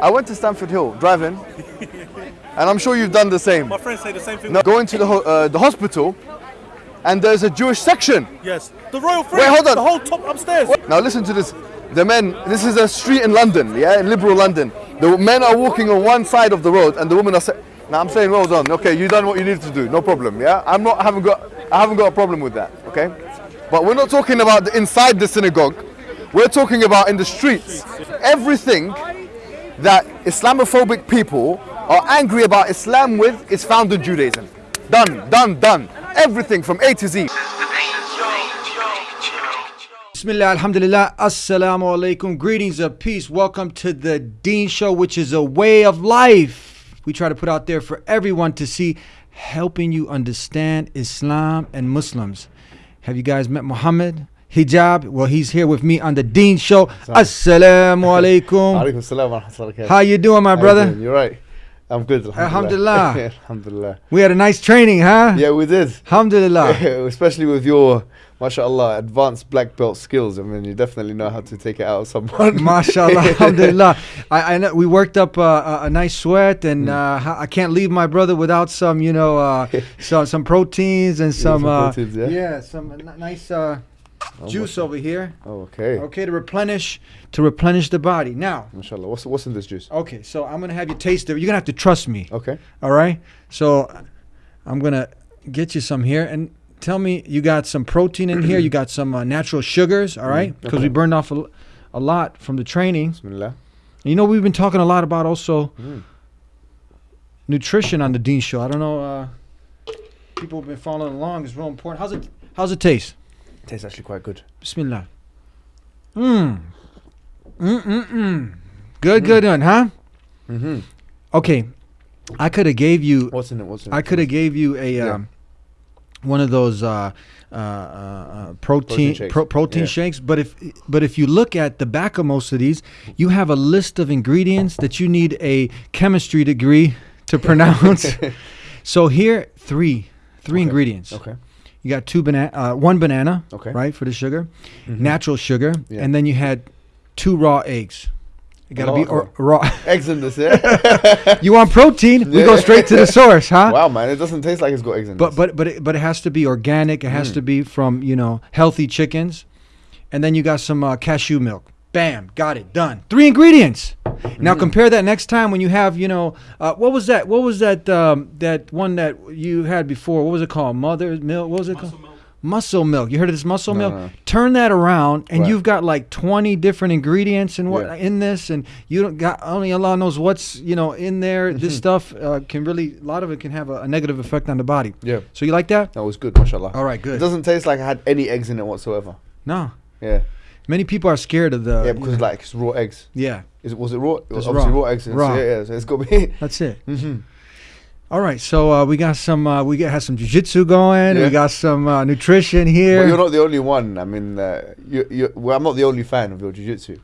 I went to Stamford Hill driving, and I'm sure you've done the same. My friends say the same thing. No, going to the ho- uh, the hospital, and there's a Jewish section. Yes. The Royal Free. Wait, hold on. The whole top upstairs. Now listen to this. The men. This is a street in London, yeah, in liberal London. The men are walking on one side of the road, and the women are. Now I'm saying, well done. Okay, you've done what you needed to do. No problem. Yeah, I'm not. I haven't got. I haven't got a problem with that. Okay, but we're not talking about the, inside the synagogue. We're talking about in the streets. Everything that Islamophobic people are angry about Islam with is found in Judaism. Done, done, done. Everything from A to Z. Bismillah, alhamdulillah, assalamu alaikum. Greetings of peace. Welcome to the Deen Show, which is a way of life we try to put out there for everyone to see, helping you understand Islam and Muslims. Have you guys met Muhammad? Hijab? Well, he's here with me on the Deen Show. Assalamu alaikum. Alaikum salam wa rahmatullahi. How you doing, my How you brother? doing? You're right. I'm good. Alhamdulillah. Alhamdulillah. We had a nice training, huh? Yeah, we did. Alhamdulillah. Especially with your, mashallah, advanced black belt skills. I mean, you definitely know how to take it out of someone. Mashallah, alhamdulillah. I, I know we worked up uh, a, a nice sweat, and uh, I can't leave my brother without some, you know, uh, some some proteins and some, some uh, proteins, yeah? some n- nice uh, juice over here. oh, okay. Okay, to replenish to replenish the body. Now, Mashallah. What's, what's in this juice? okay, so I'm gonna have you taste it. You're gonna have to trust me. Okay. All right. So I'm gonna get you some here and. Tell me, you got some protein in here. You got some uh, natural sugars, all right? Because we okay. burned off a, a, lot from the training. Bismillah. You know, we've been talking a lot about also Mm. nutrition on the Deen Show. I don't know. Uh, people have been following along. It's real important. How's it? How's it taste? Tastes actually quite good. Bismillah. Mmm. Mm mm mm. Good, good one, huh? Mm-hmm. Okay, I could have gave you. What's in it? What's in it? I could have gave you a Yeah. um, one of those uh, uh, uh, uh, protein Protein shakes. pro- protein Yeah. shakes. But if but if you look at the back of most of these, you have a list of ingredients that you need a chemistry degree to pronounce. so here, three three Okay. ingredients. Okay. You got two banana, uh, one banana, Okay. right, for the sugar, Mhm. natural sugar, Yeah. and then you had two raw eggs. You got to be or, raw. Eggs in this, yeah? you want protein? We go straight to the source, huh? wow, man. It doesn't taste like it's got eggs in But this. but but it, but it has to be organic. It has Mm. to be from you know healthy chickens, and then you got some uh, cashew milk. Bam, got it done. Three ingredients. Now Mm-hmm. compare that next time when you have you know uh, what was that? What was that? Um, that one that you had before? What was it called? Mother's milk. What was it called? Muscle milk. You heard of this muscle No, milk? no. Turn that around, and Right. you've got like twenty different ingredients and what Yeah. in this, and you don't got only Allah knows what's you know in there. This Mm-hmm. stuff uh, can really a lot of it can have a, a negative effect on the body. yeah. So you like that? That was good, mashallah. All right, good. It doesn't taste like I had any eggs in it whatsoever. No, Yeah. Many people are scared of the. yeah, because like it's raw eggs. yeah, Is it was it raw? It was obviously raw. raw, eggs. Raw. So yeah, yeah, so it's got to be. that's it. hmm All right, so uh, we got some. Uh, we got have some jujitsu going. Yeah. We got some uh, nutrition here. But you're not the only one. I mean, uh, you, you, well, I'm not the only fan of your jiu-jitsu.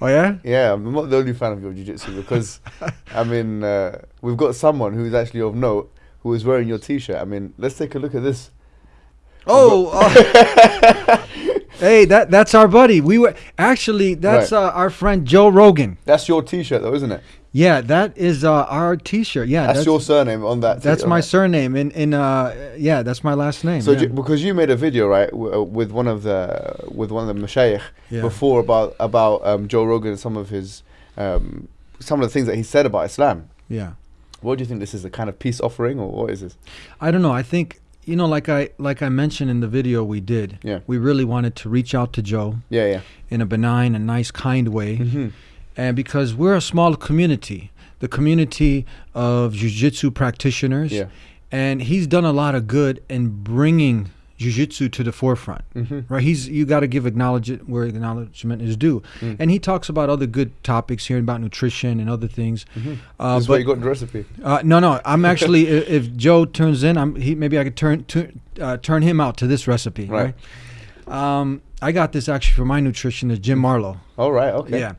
oh yeah. Yeah, I'm not the only fan of your jiu-jitsu because, I mean, uh, we've got someone who's actually of note who is wearing your T-shirt. I mean, let's take a look at this. Oh. Hey, that that's our buddy. We were actually that's Right. uh, our friend Joe Rogan. That's your T-shirt, though, isn't it? Yeah, that is uh, our T-shirt. Yeah, That's, your surname on that. That's my surname. In in uh, yeah, that's my last name. So yeah. ju- because you made a video right w- uh, with one of the with one of the mashayikh Yeah. before about about um, Joe Rogan and some of his um, some of the things that he said about Islam. yeah. What do you think this is a kind of peace offering or what is this? I don't know. I think you know, like I like I mentioned in the video we did. Yeah. We really wanted to reach out to Joe Yeah, yeah. in a benign and nice, kind way, Mm-hmm. and because we're a small community, the community of jiu-jitsu practitioners, Yeah. and he's done a lot of good in bringing jiu-jitsu to the forefront. Mm-hmm. Right, he's you got to give acknowledgement where the acknowledgement is due, Mm. and he talks about other good topics here about nutrition and other things. Mm-hmm. Uh, this is but where you got the recipe. uh, no, no. I'm actually i- if Joe turns in, I'm he maybe I could turn tu- uh, turn him out to this recipe. Right. Right. Um, I got this actually for my nutritionist Jim Marlowe. All right. Okay. Yeah.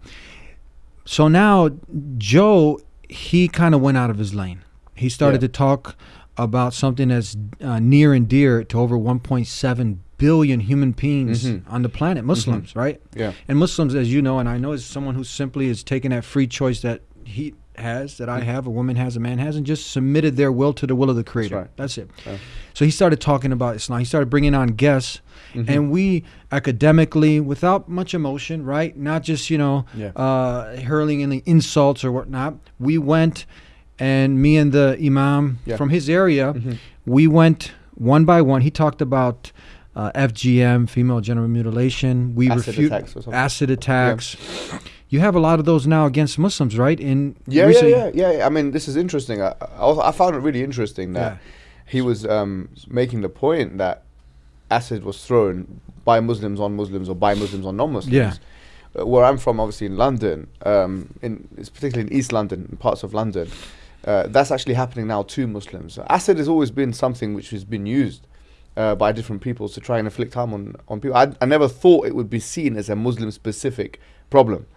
So now Joe, he kind of went out of his lane. He started Yeah. to talk about something that's uh, near and dear to over 1.7 billion human beings Mhm. on the planet, Muslims, right? Yeah. And Muslims, as you know, and I know, as someone who simply is taking that free choice that he has, that I have, a woman has, a man has, and just submitted their will to the will of the Creator. right. That's it. Yeah. So he started talking about Islam. He started bringing on guests, Mm-hmm. and we academically, without much emotion, right? Not just you know Yeah. uh, hurling any insults or whatnot. We went, and me and the imam Yeah. from his area, Mhm. we went one by one. He talked about. Uh, FGM, female genital mutilation. We Acid refute attacks acid attacks. You have a lot of those now against Muslims, right? In Yeah, yeah, yeah, yeah. I mean, this is interesting. I, I, I found it really interesting that Yeah. he was um, making the point that acid was thrown by Muslims on Muslims or by Muslims on non-Muslims. Yeah. Uh, where I'm from, obviously in London, um, in it's particularly in East London, in parts of London, uh, that's actually happening now to Muslims. Acid has always been something which has been used. Uh, by different peoples to try and inflict harm on, on people. I, I never thought it would be seen as a Muslim specific problem.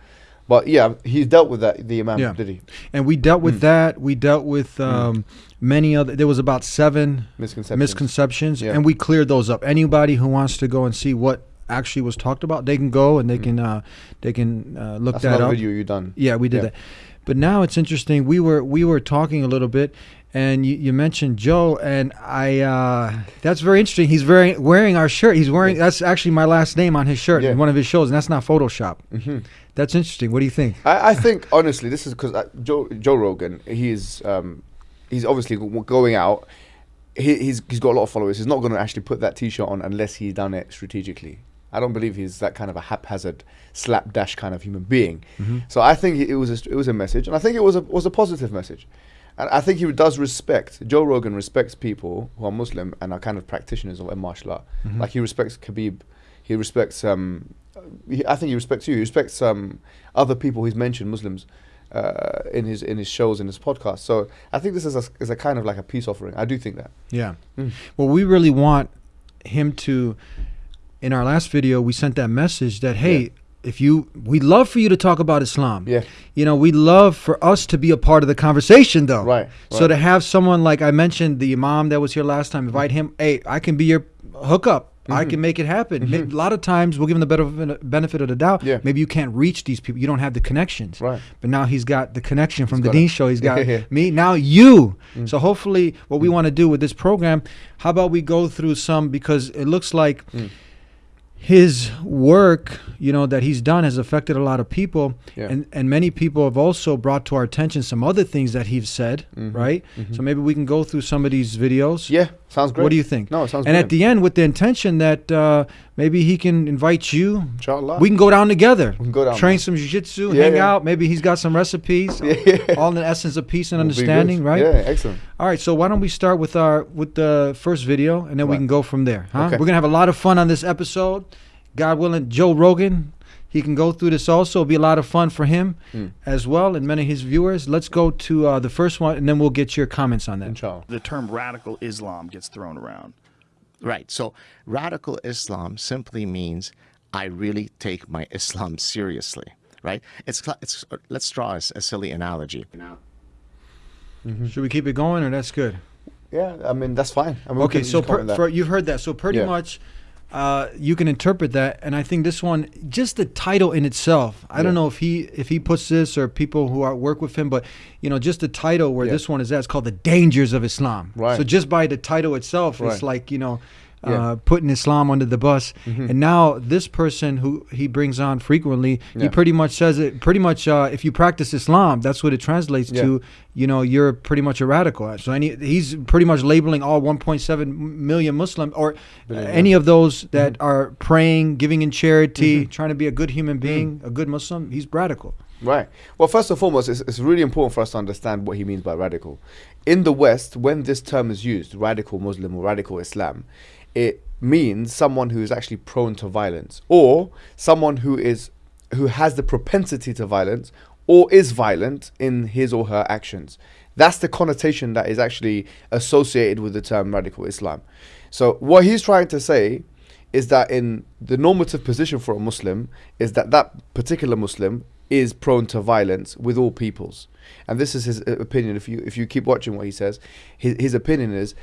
But yeah, he dealt with that, the Imam, Yeah. did he? And we dealt Hmm. with that. We dealt with um, many other. There was about seven Misconceptions. misconceptions, Yeah. and we cleared those up. Anybody who wants to go and see what actually was talked about, they can go and they Mm. can uh, they can uh, look That's that up. video you done. Yeah, we did Yeah. that. But now it's interesting. We were we were talking a little bit, and you, you mentioned Joe, and I. Uh, that's very interesting. He's very wearing our shirt. He's wearing. That's actually my last name on his shirt Yeah. in one of his shows, and that's not Photoshop. hmm That's interesting. What do you think? I, I think honestly, this is because uh, Joe Joe Rogan. He's um, he's obviously going out. He, he's he's got a lot of followers. He's not going to actually put that T-shirt on unless he's done it strategically. I don't believe he's that kind of a haphazard, slapdash kind of human being. So I think it was a, it was a message, and I think it was a was a positive message. And I think he does respect Joe Rogan respects people who are Muslim and are kind of practitioners of martial art. Like he respects Khabib, he respects um, he, I think he respects you. He respects um, other people he's mentioned Muslims uh, in his in his shows in his podcast. So I think this is a, is a kind of like a peace offering. I do think that. Yeah. Mm. Well, we really want him to. In our last video, we sent that message that hey, Yeah. if you, we'd love for you to talk about Islam. Yeah. You know, we'd love for us to be a part of the conversation, though. Right, So right. to have someone like I mentioned, the imam that was here last time, invite him. Hey, I can be your hookup. I Mhm. can make it happen. May- A lot of times, we'll give him the better benefit of the doubt. Yeah. Maybe you can't reach these people. You don't have the connections. Right. But now he's got the connection from He's the Deen. Show. He's got Yeah. me. Now you. Mm. So hopefully, what we want to do with this program, how about we go through some because it looks like Mm. His work, you know, that he's done has affected a lot of people, Yeah. and and many people have also brought to our attention some other things that he's said, Mhm. right? Mhm. So maybe we can go through some of these videos. Yeah, sounds great. What do you think? No, it sounds great. and at the end, with the intention that uh, maybe he can invite you. Inshallah. We can go down together. We can go down Train there. some jiu-jitsu, Yeah, hang yeah. out. Maybe he's got some recipes. Yeah. All in the essence of peace and Will understanding, right? Yeah, excellent. All right, so why don't we start with our with the first video, and then we can go from there. Huh? Okay. We're gonna have a lot of fun on this episode. God willing, Joe Rogan, he can go through this also. It'll be a lot of fun for him Mm. as well, and many of his viewers. Let's go to uh, the first one, and then we'll get your comments on that. Inshallah. The term radical Islam gets thrown around. Right. So radical Islam simply means I really take my Islam seriously. Right. It's it's. Let's draw a silly analogy. Should we keep it going, or that's good? Yeah, I mean that's fine. I mean, Okay, so per, for, you've heard that. So pretty Yeah. much, uh, you can interpret that, and I think this one, just the title in itself. I don't know if he if he puts this or people who are work with him, but you know, just the title where Yeah. this one is at, it's called the dangers of Islam. Right. So just by the title itself, it's like you know. Yeah. Mm-hmm. Uh, putting Islam under the bus, and now this person who he brings on frequently, he pretty much says it. Pretty much, uh, if you practice Islam, that's what it translates Yeah. to. You know, you're pretty much a radical. So any, he's pretty much labeling all 1.7 million Muslim or Billion, yeah. any of those that Mm-hmm. are praying, giving in charity, trying to be a good human being, Mm. a good Muslim. He's radical. Right. Well, first and foremost, it's, it's really important for us to understand what he means by radical. In the West, when this term is used, radical Muslim or radical Islam, it means someone who is actually prone to violence or someone who is who has the propensity to violence or is violent in his or her actions. That's the connotation that is actually associated with the term radical Islam. So what he's trying to say is that in the normative position for a Muslim is that that particular Muslim is prone to violence with all peoples, and this is his uh, opinion. If you if you keep watching what he says, his his opinion is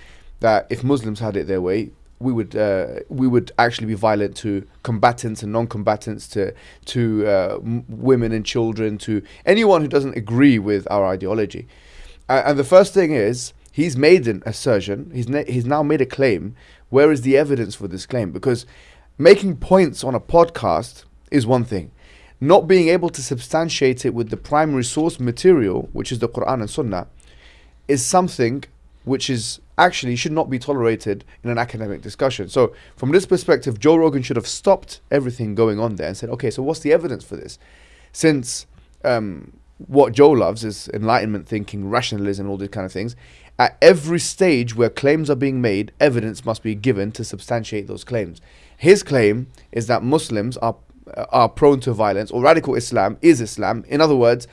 that if Muslims had it their way, we would uh, we would actually be violent to combatants and non-combatants, to to uh, women and children, to anyone who doesn't agree with our ideology. Uh, and the first thing is he's made an assertion. He's he's now made a claim. Where is the evidence for this claim? Because making points on a podcast is one thing. Not being able to substantiate it with the primary source material, which is the Quran and Sunnah, is something which is actually should not be tolerated in an academic discussion. So, from this perspective, Joe Rogan should have stopped everything going on there and said, okay, so what's the evidence for this? Since um, what Joe loves is enlightenment thinking, rationalism, all these kind of things. At every stage where claims are being made, evidence must be given to substantiate those claims. His claim is that Muslims are are prone to violence, or radical Islam is Islam. In other words,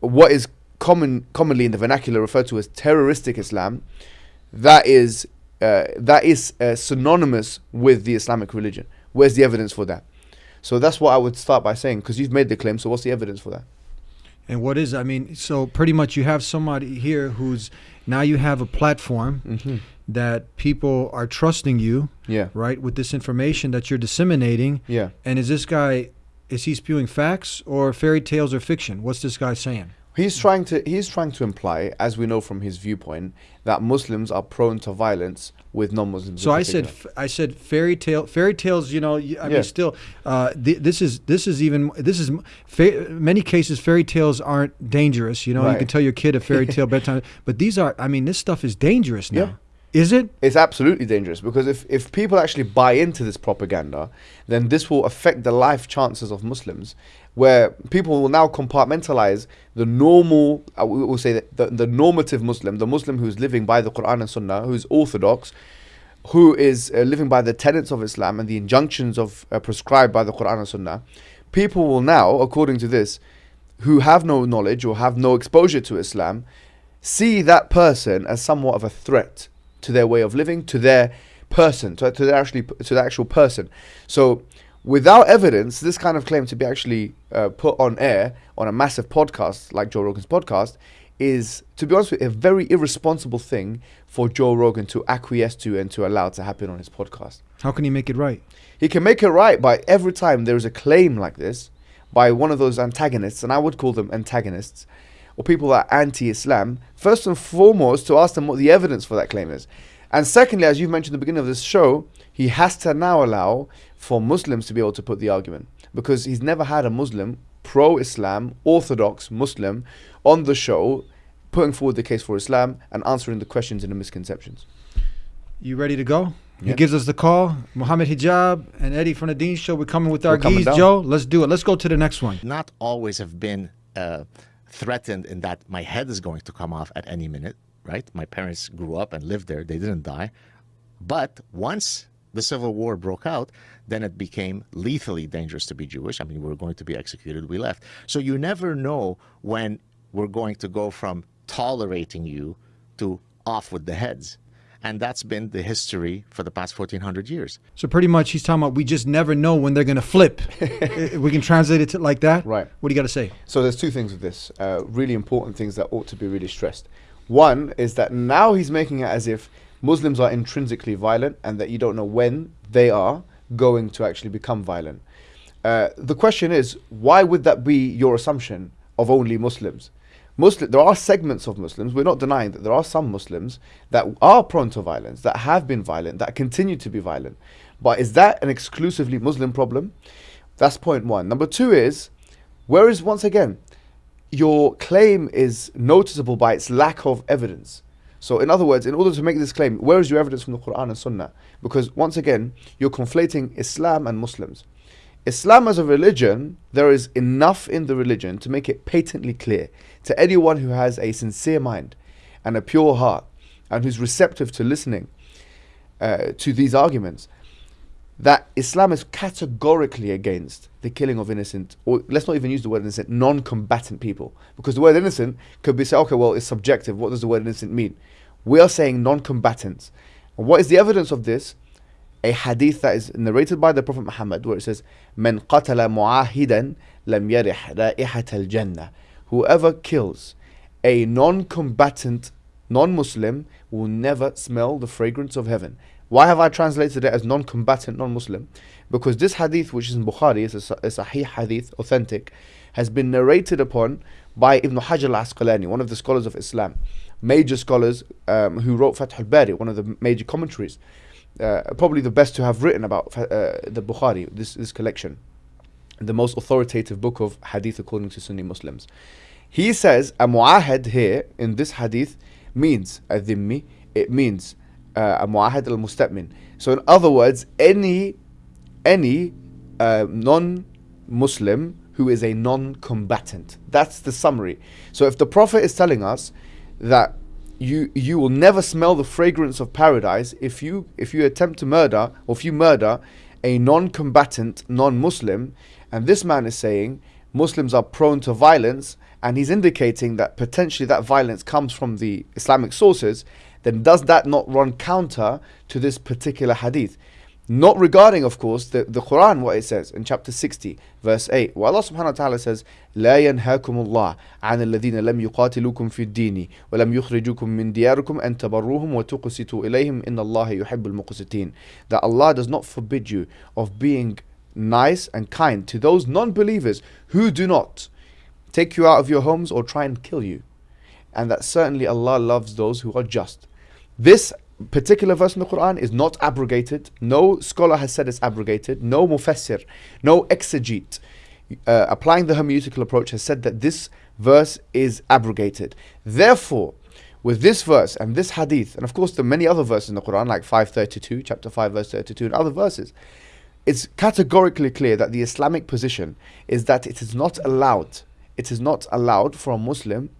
what is common commonly in the vernacular referred to as terroristic Islam, that is uh, that is uh, synonymous with the Islamic religion. Where's the evidence for that? So that's what I would start by saying, because you've made the claim. So what's the evidence for that? And what is I mean, so pretty much you have somebody here who's now you have a platform Mm-hmm. that people are trusting you, Yeah, right, with this information that you're disseminating. yeah. And is this guy is he spewing facts or fairy tales or fiction? What's this guy saying? He's trying to he's trying to imply, as we know from his viewpoint, that Muslims are prone to violence with non-Muslims. So I said, I said fairy tale, fairy tales. You know, I Yeah. mean, still, uh, th- this is this is even this is many cases fairy tales aren't dangerous. You know, you can tell your kid a fairy tale bedtime, but these are. I mean, this stuff is dangerous now. Yeah. Is it? it's absolutely dangerous because if, if people actually buy into this propaganda, then this will affect the life chances of Muslims, where people will now compartmentalize the normal, I will say that the, the normative Muslim, the Muslim who's living by the Quran and Sunnah, who's orthodox, who is uh, living by the tenets of Islam and the injunctions of uh, prescribed by the Quran and Sunnah, people will now, according to this, who have no knowledge or have no exposure to Islam, see that person as somewhat of a threat to their way of living, to their person, to, to their actually to the actual person. So, without evidence, this kind of claim to be actually uh, put on air on a massive podcast like Joe Rogan's podcast is, to be honest with you, a very irresponsible thing for Joe Rogan to acquiesce to and to allow to happen on his podcast. How can he make it right? He can make it right by every time there is a claim like this by one of those antagonists, and I would call them antagonists, or people that are anti-Islam. First and foremost, to ask them what the evidence for that claim is, and secondly, as you've mentioned at the beginning of this show, he has to now allow for Muslims to be able to put the argument because he's never had a Muslim, pro-Islam, orthodox Muslim, on the show putting forward the case for Islam and answering the questions and the misconceptions. You ready to go? He gives us the call. Muhammad Hijab and Eddie from the Deen Show. We're coming with our We're coming geese, down. Joe. Let's do it. Let's go to the next one. not always have been uh, threatened in that my head is going to come off at any minute, right? My parents grew up and lived there, they didn't die. But once the Civil War broke out, then it became lethally dangerous to be Jewish. I mean, we were going to be executed, we left. So you never know when we're going to go from tolerating you to off with the heads. And that's been the history for the past 1400 years. So pretty much, he's talking about we just never know when they're gonna flip. We can translate it to like that. Right. What do you got to say? So there's two things with this, uh, really important things that ought to be really stressed. One is that now he's making it as if Muslims are intrinsically violent and that you don't know when they are going to actually become violent. Uh, the question is, why would that be your assumption of only Muslims? Muslim, there are segments of Muslims. We're not denying that there are some Muslims that are prone to violence, that have been violent, that continue to be violent. But is that an exclusively Muslim problem? That's point one. Number two is, whereas once again, your claim is noticeable by its lack of evidence. So, in other words, in order to make this claim, where is your evidence from the Quran and Sunnah? Because once again, you're conflating Islam and Muslims. Islam as a religion, there is enough in the religion to make it patently clear to anyone who has a sincere mind and a pure heart and who's receptive to listening uh, to these arguments that Islam is categorically against the killing of innocent, or let's not even use the word innocent, non-combatant people, because the word innocent could be said, okay, well, it's subjective. What does the word innocent mean? We are saying non-combatants. What is the evidence of this? A hadith that is narrated by the Prophet Muhammad, where it says, "Man qatala mu'ahidan lam yarih ra'ihat al-jannah." Whoever kills a non-combatant non-Muslim will never smell the fragrance of heaven. Why have I translated it as non-combatant, non-Muslim? Because this hadith, which is in Bukhari, is a, a sahih hadith, authentic, has been narrated upon by Ibn Hajar al-Asqalani, one of the scholars of Islam, major scholars um, who wrote Fath al-Bari, one of the major commentaries, uh, probably the best to have written about uh, the Bukhari, this, this collection, the most authoritative book of hadith according to Sunni Muslims. He says a mu'ahad here in this hadith means a dhimmi, it means uh, a mu'ahad al musta'min. So in other words, any any uh, non-Muslim who is a non-combatant. That's the summary. So if the Prophet is telling us that you you will never smell the fragrance of paradise if you if you attempt to murder or if you murder a non-combatant non-Muslim, and this man is saying Muslims are prone to violence, and he's indicating that potentially that violence comes from the Islamic sources, then does that not run counter to this particular hadith? Not regarding, of course, the, the Quran, what it says in chapter 60, verse 8. Where Allah subhanahu wa ta'ala says, لا ينهاكم الله عن الذين لم يقاتلوكم في الدين ولم يخرجوكم من دياركم أن تبروهم وتقسطوا إليهم إن الله يحب المقسطين. That Allah does not forbid you of being nice and kind to those non-believers who do not take you out of your homes or try and kill you. And that certainly Allah loves those who are just. This particular verse in the Quran is not abrogated. No scholar has said it's abrogated. No mufassir, no exegete uh, applying the hermeneutical approach has said that this verse is abrogated. Therefore, with this verse and this hadith, and of course the many other verses in the Quran, like 532, chapter 5, verse 32, and other verses, it's categorically clear that the Islamic position is that it is not allowed, it is not allowed for a Muslim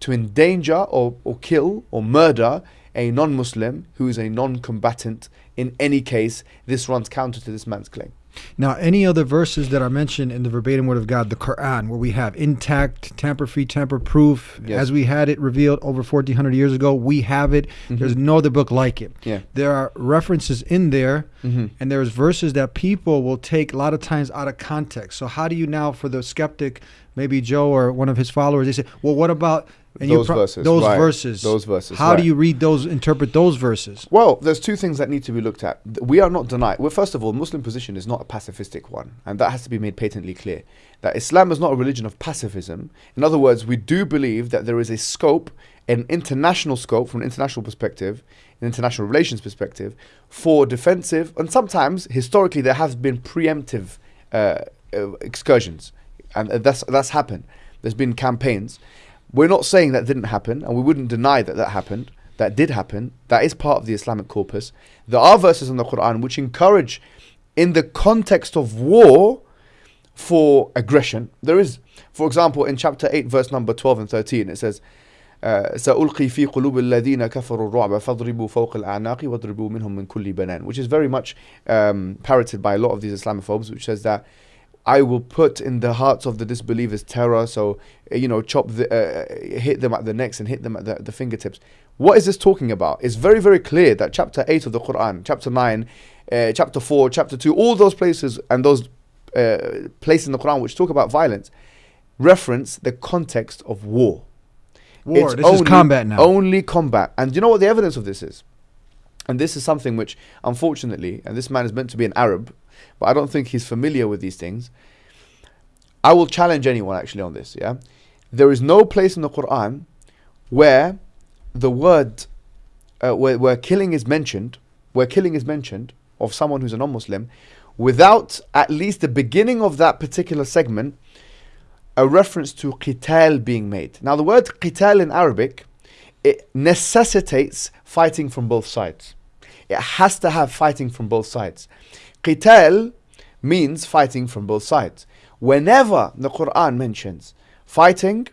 to endanger or, or kill or murder a non-Muslim who is a non-combatant. In any case, this runs counter to this man's claim. Now, any other verses that are mentioned in the verbatim word of God, the Quran, where we have intact, tamper free, tamper proof, Yes. as we had it revealed over 1400 years ago, we have it. There's no other book like it. Mm-hmm. Yeah. There are references in there, Mhm. and there's verses that people will take a lot of times out of context. So, how do you now, for the skeptic, maybe Joe or one of his followers, they say, well, what about. Those verses, Those right. verses. Those verses, How do you read those, interpret those verses? Well, there's two things that need to be looked at. We are not denying. Well, first of all, Muslim position is not a pacifistic one, and that has to be made patently clear. That Islam is not a religion of pacifism. In other words, we do believe that there is a scope, an international scope from an international perspective, an international relations perspective, for defensive, and sometimes historically there has been preemptive uh, uh, excursions, and uh, that's that's happened. There's been campaigns. We're not saying that didn't happen, and we wouldn't deny that that happened. That did happen. That is part of the Islamic corpus. There are verses in the Quran which encourage, in the context of war, for aggression. There is, for example, in chapter 8, verse number 12 and 13, it says, uh, سألقي في قلوب الذين كفروا الرعب فاضربوا فوق الأعناق واضربوا منهم من كل بنان which is very much um, parroted by a lot of these Islamophobes which says that I will put in the hearts of the disbelievers terror so uh, you know chop the, uh, hit them at the necks and hit them at the, the fingertips what is this talking about it's very very clear that chapter 8 of the Quran chapter 9 uh, chapter 4 chapter 2 all those places and those uh, places in the Quran which talk about violence reference the context of war War. it's This is combat now. Only combat. And you know what the evidence of this is? And this is something which, unfortunately, and this man is meant to be an Arab, but I don't think he's familiar with these things. I will challenge anyone actually on this. Yeah, there is no place in the Quran where the word, uh, where, where killing is mentioned, where killing is mentioned of someone who's a non-Muslim, without at least the beginning of that particular segment a reference to qital being made. Now, the word qital in Arabic, it necessitates fighting from both sides. It has to have fighting from both sides. Qital means fighting from both sides. Whenever the Quran mentions fighting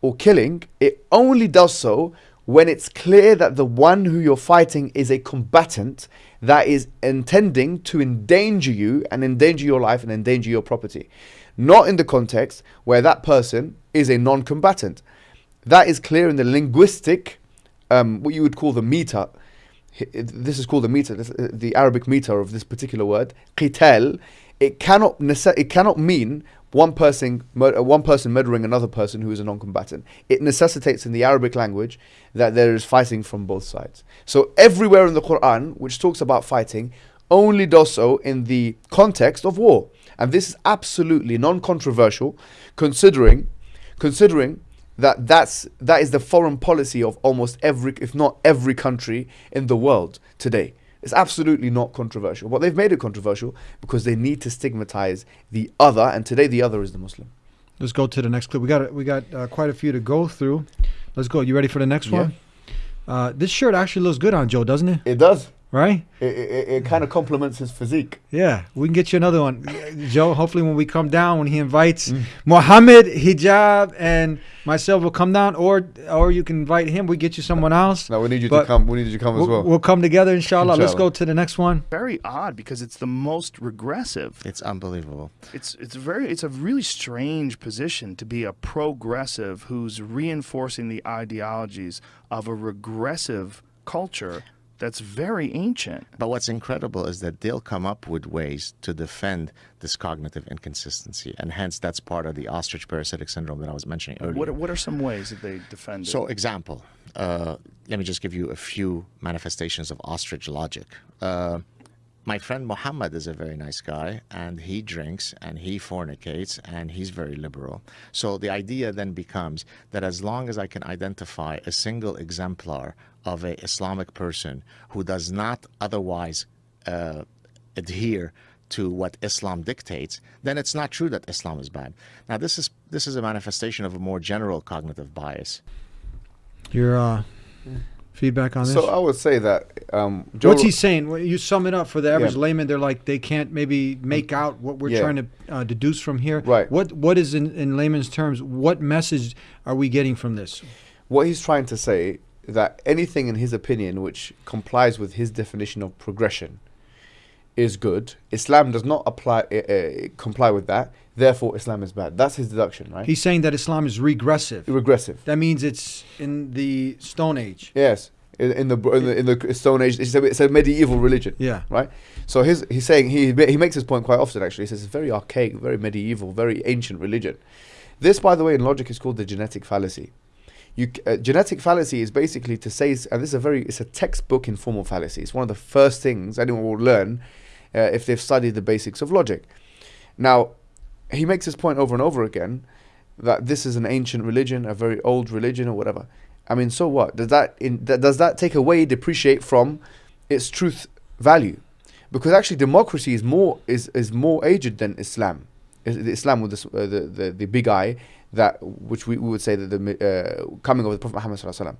or killing, it only does so when it's clear that the one who you're fighting is a combatant that is intending to endanger you and endanger your life and endanger your property. Not in the context where that person is a non combatant. That is clear in the linguistic, um, what you would call the meter. This is called the meter, this, uh, the Arabic meter of this particular word. Qital, it cannot, it cannot mean one person, mur- uh, one person murdering another person who is a non-combatant. It necessitates in the Arabic language that there is fighting from both sides. So everywhere in the Quran, which talks about fighting, only does so in the context of war, and this is absolutely non-controversial, considering, considering that that's that is the foreign policy of almost every, if not every country in the world today. It's absolutely not controversial. But they've made it controversial because they need to stigmatize the other, and today the other is the Muslim. Let's go to the next clip. We got we got uh, quite a few to go through. Let's go. You ready for the next Yeah. one? Uh, this shirt actually looks good on Joe, doesn't it? It does. Right? It, it, it kind of complements his physique. Yeah, we can get you another one, Joe. Hopefully, when we come down, when he invites mm. Mohammed Hijab and myself will come down, or or you can invite him. We get you someone else. No, we need you But to come. We need you to come as We'll, well. we'll come together, inshallah. Let's go to the next one. Very odd because it's the most regressive. It's unbelievable. It's it's very it's a really strange position to be a progressive who's reinforcing the ideologies of a regressive culture that's very ancient. But what's incredible is that they'll come up with ways to defend this cognitive inconsistency, and hence that's part of the ostrich parasitic syndrome that I was mentioning earlier. What what are some ways that they defend it? So, example, uh, let me just give you a few manifestations of ostrich logic. Uh, my friend Muhammad is a very nice guy, and he drinks and he fornicates and he's very liberal. So the idea then becomes that as long as I can identify a single exemplar of a Islamic person who does not otherwise uh, adhere to what Islam dictates, then it's not true that Islam is bad. Now, this is this is a manifestation of a more general cognitive bias. Your uh, feedback on this? So I would say that um, Joe What's he saying? You sum it up for the average Yeah. layman. They're like they can't maybe make out what we're Yeah. trying to uh, deduce from here. Right. What What is in, in layman's terms? What message are we getting from this? what he's trying to say that anything in his opinion which complies with his definition of progression is good. Islam does not apply uh, uh, comply with that. Therefore, Islam is bad. That's his deduction, right? He's saying that Islam is regressive. regressive. That means it's in the Stone Age. Yes, in, in the in the in the Stone Age, it's a, it's a medieval religion. Yeah. Right. So his he's saying he he makes this point quite often. Actually, he says it's very archaic, very medieval, very ancient religion. This, by the way, in logic is called the genetic fallacy. You, uh, genetic fallacy is basically to say, and this is a very, it's a textbook informal fallacy. It's one of the first things anyone will learn uh, if they've studied the basics of logic. Now, he makes this point over and over again that this is an ancient religion, a very old religion, or whatever. I mean, so what? Does that in, does that take away, depreciate from its truth value? Because actually, democracy is more is, is more aged than Islam. Islam with the, uh, the, the the big I that which we, we would say that the uh, coming of the Prophet Muhammad sallallahu.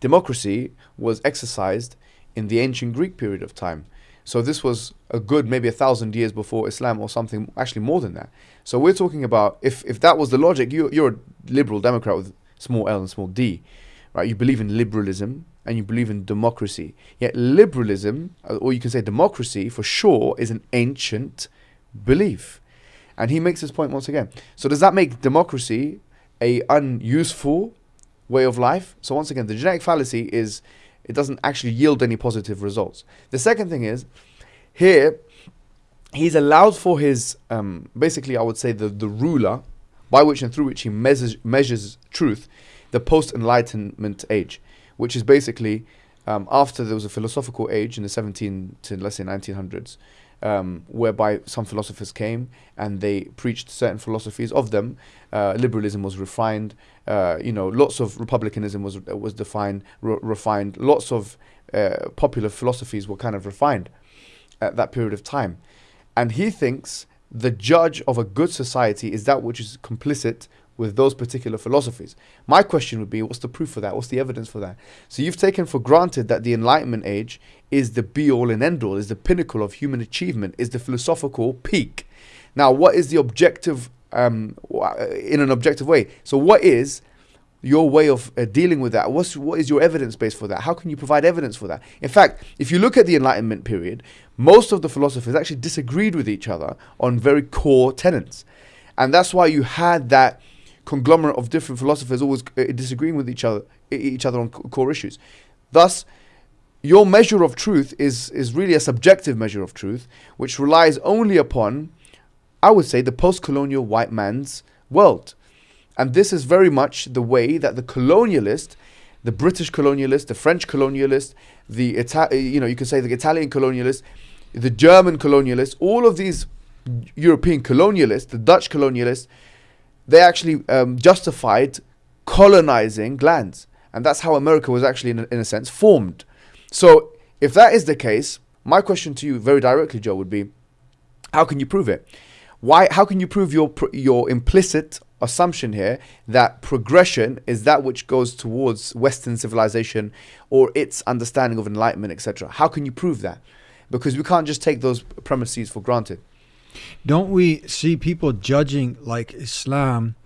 Democracy was exercised in the ancient Greek period of time. So this was a good maybe a thousand years before Islam or something, actually more than that. So we're talking about if, if that was the logic, you, you're a liberal Democrat with small l and small d, right? You believe in liberalism and you believe in democracy. Yet liberalism, or you can say democracy for sure, is an ancient belief. And he makes this point once again. So does that make democracy a unuseful way of life? So once again, the genetic fallacy is it doesn't actually yield any positive results. The second thing is here he's allowed for his um, basically I would say the the ruler by which and through which he measures measures truth, the post enlightenment age, which is basically um, after there was a philosophical age in the 17 to let's say 1900s, um, whereby some philosophers came and they preached certain philosophies. Of them, uh, liberalism was refined. Uh, you know, lots of republicanism was was defined, re- refined. Lots of uh, popular philosophies were kind of refined at that period of time, and he thinks the judge of a good society is that which is complicit with those particular philosophies. My question would be, what's the proof for that? What's the evidence for that? So you've taken for granted that the Enlightenment age is the be all and end all, is the pinnacle of human achievement, is the philosophical peak. Now, what is the objective um, in an objective way? So, what is your way of uh, dealing with that? What's what is your evidence base for that? How can you provide evidence for that? In fact, if you look at the Enlightenment period, most of the philosophers actually disagreed with each other on very core tenets, and that's why you had that conglomerate of different philosophers always uh, disagreeing with each other, each other on core issues. Thus, your measure of truth is is really a subjective measure of truth, which relies only upon I would say, the post-colonial white man's world. And this is very much the way that the colonialist, the British colonialist, the French colonialist, the Ita- you know, you could say the Italian colonialist, the German colonialist, all of these European colonialists, the Dutch colonialists, they actually um, justified colonizing lands. And that's how America was actually, in a, in a sense, formed. So, if that is the case, my question to you very directly, Joe, would be how can you prove it? Why, how can you prove your, your implicit assumption here that progression is that which goes towards Western civilization or its understanding of enlightenment, etc.? How can you prove that? Because we can't just take those premises for granted. Don't we see people judging like Islam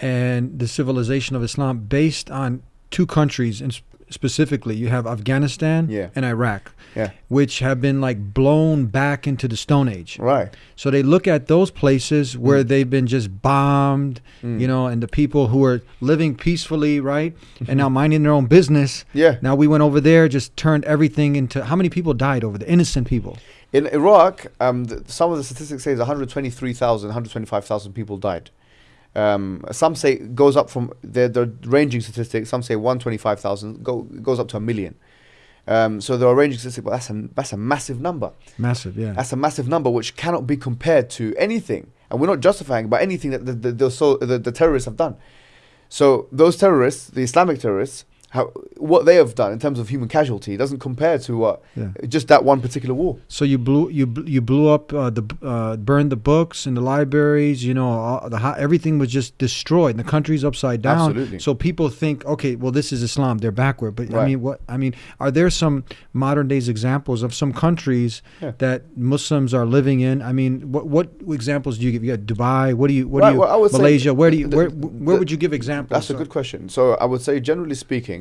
and the civilization of Islam based on two countries specifically you have Afghanistan Yeah. and Iraq Yeah. which have been like blown back into the stone age. Right. So they look at those places where they've been just bombed, Mm. you know, and the people who are living peacefully, right? And now minding their own business. Yeah. Now we went over there, just turned everything into how many people died over there? Innocent people. In Iraq, um, th- some of the statistics say 123,000, 125,000 people died. Um, some say goes up from the the ranging statistics. Some say 125,000 go goes up to a million. Um, so there are ranging statistics, but that's a that's a massive number. Massive, yeah. That's a massive number which cannot be compared to anything, and we're not justifying by anything that the the, the, so, the the terrorists have done. So those terrorists, the Islamic terrorists, how, what they have done in terms of human casualty doesn't compare to what Yeah. just that one particular war. So you blew you you blew up uh, the uh, burned the books in the libraries. You know, the everything was just destroyed. And the country's upside down. Absolutely. So people think, okay, well, this is Islam. They're backward. But I mean, what I mean, are there some modern days examples of some countries Yeah. that Muslims are living in? I mean, what what examples do you give? You got Dubai. What do you? What Right, do you? well, Malaysia. Where do you? the- Where where the- would you give examples? That's a good question. So I would say, generally speaking,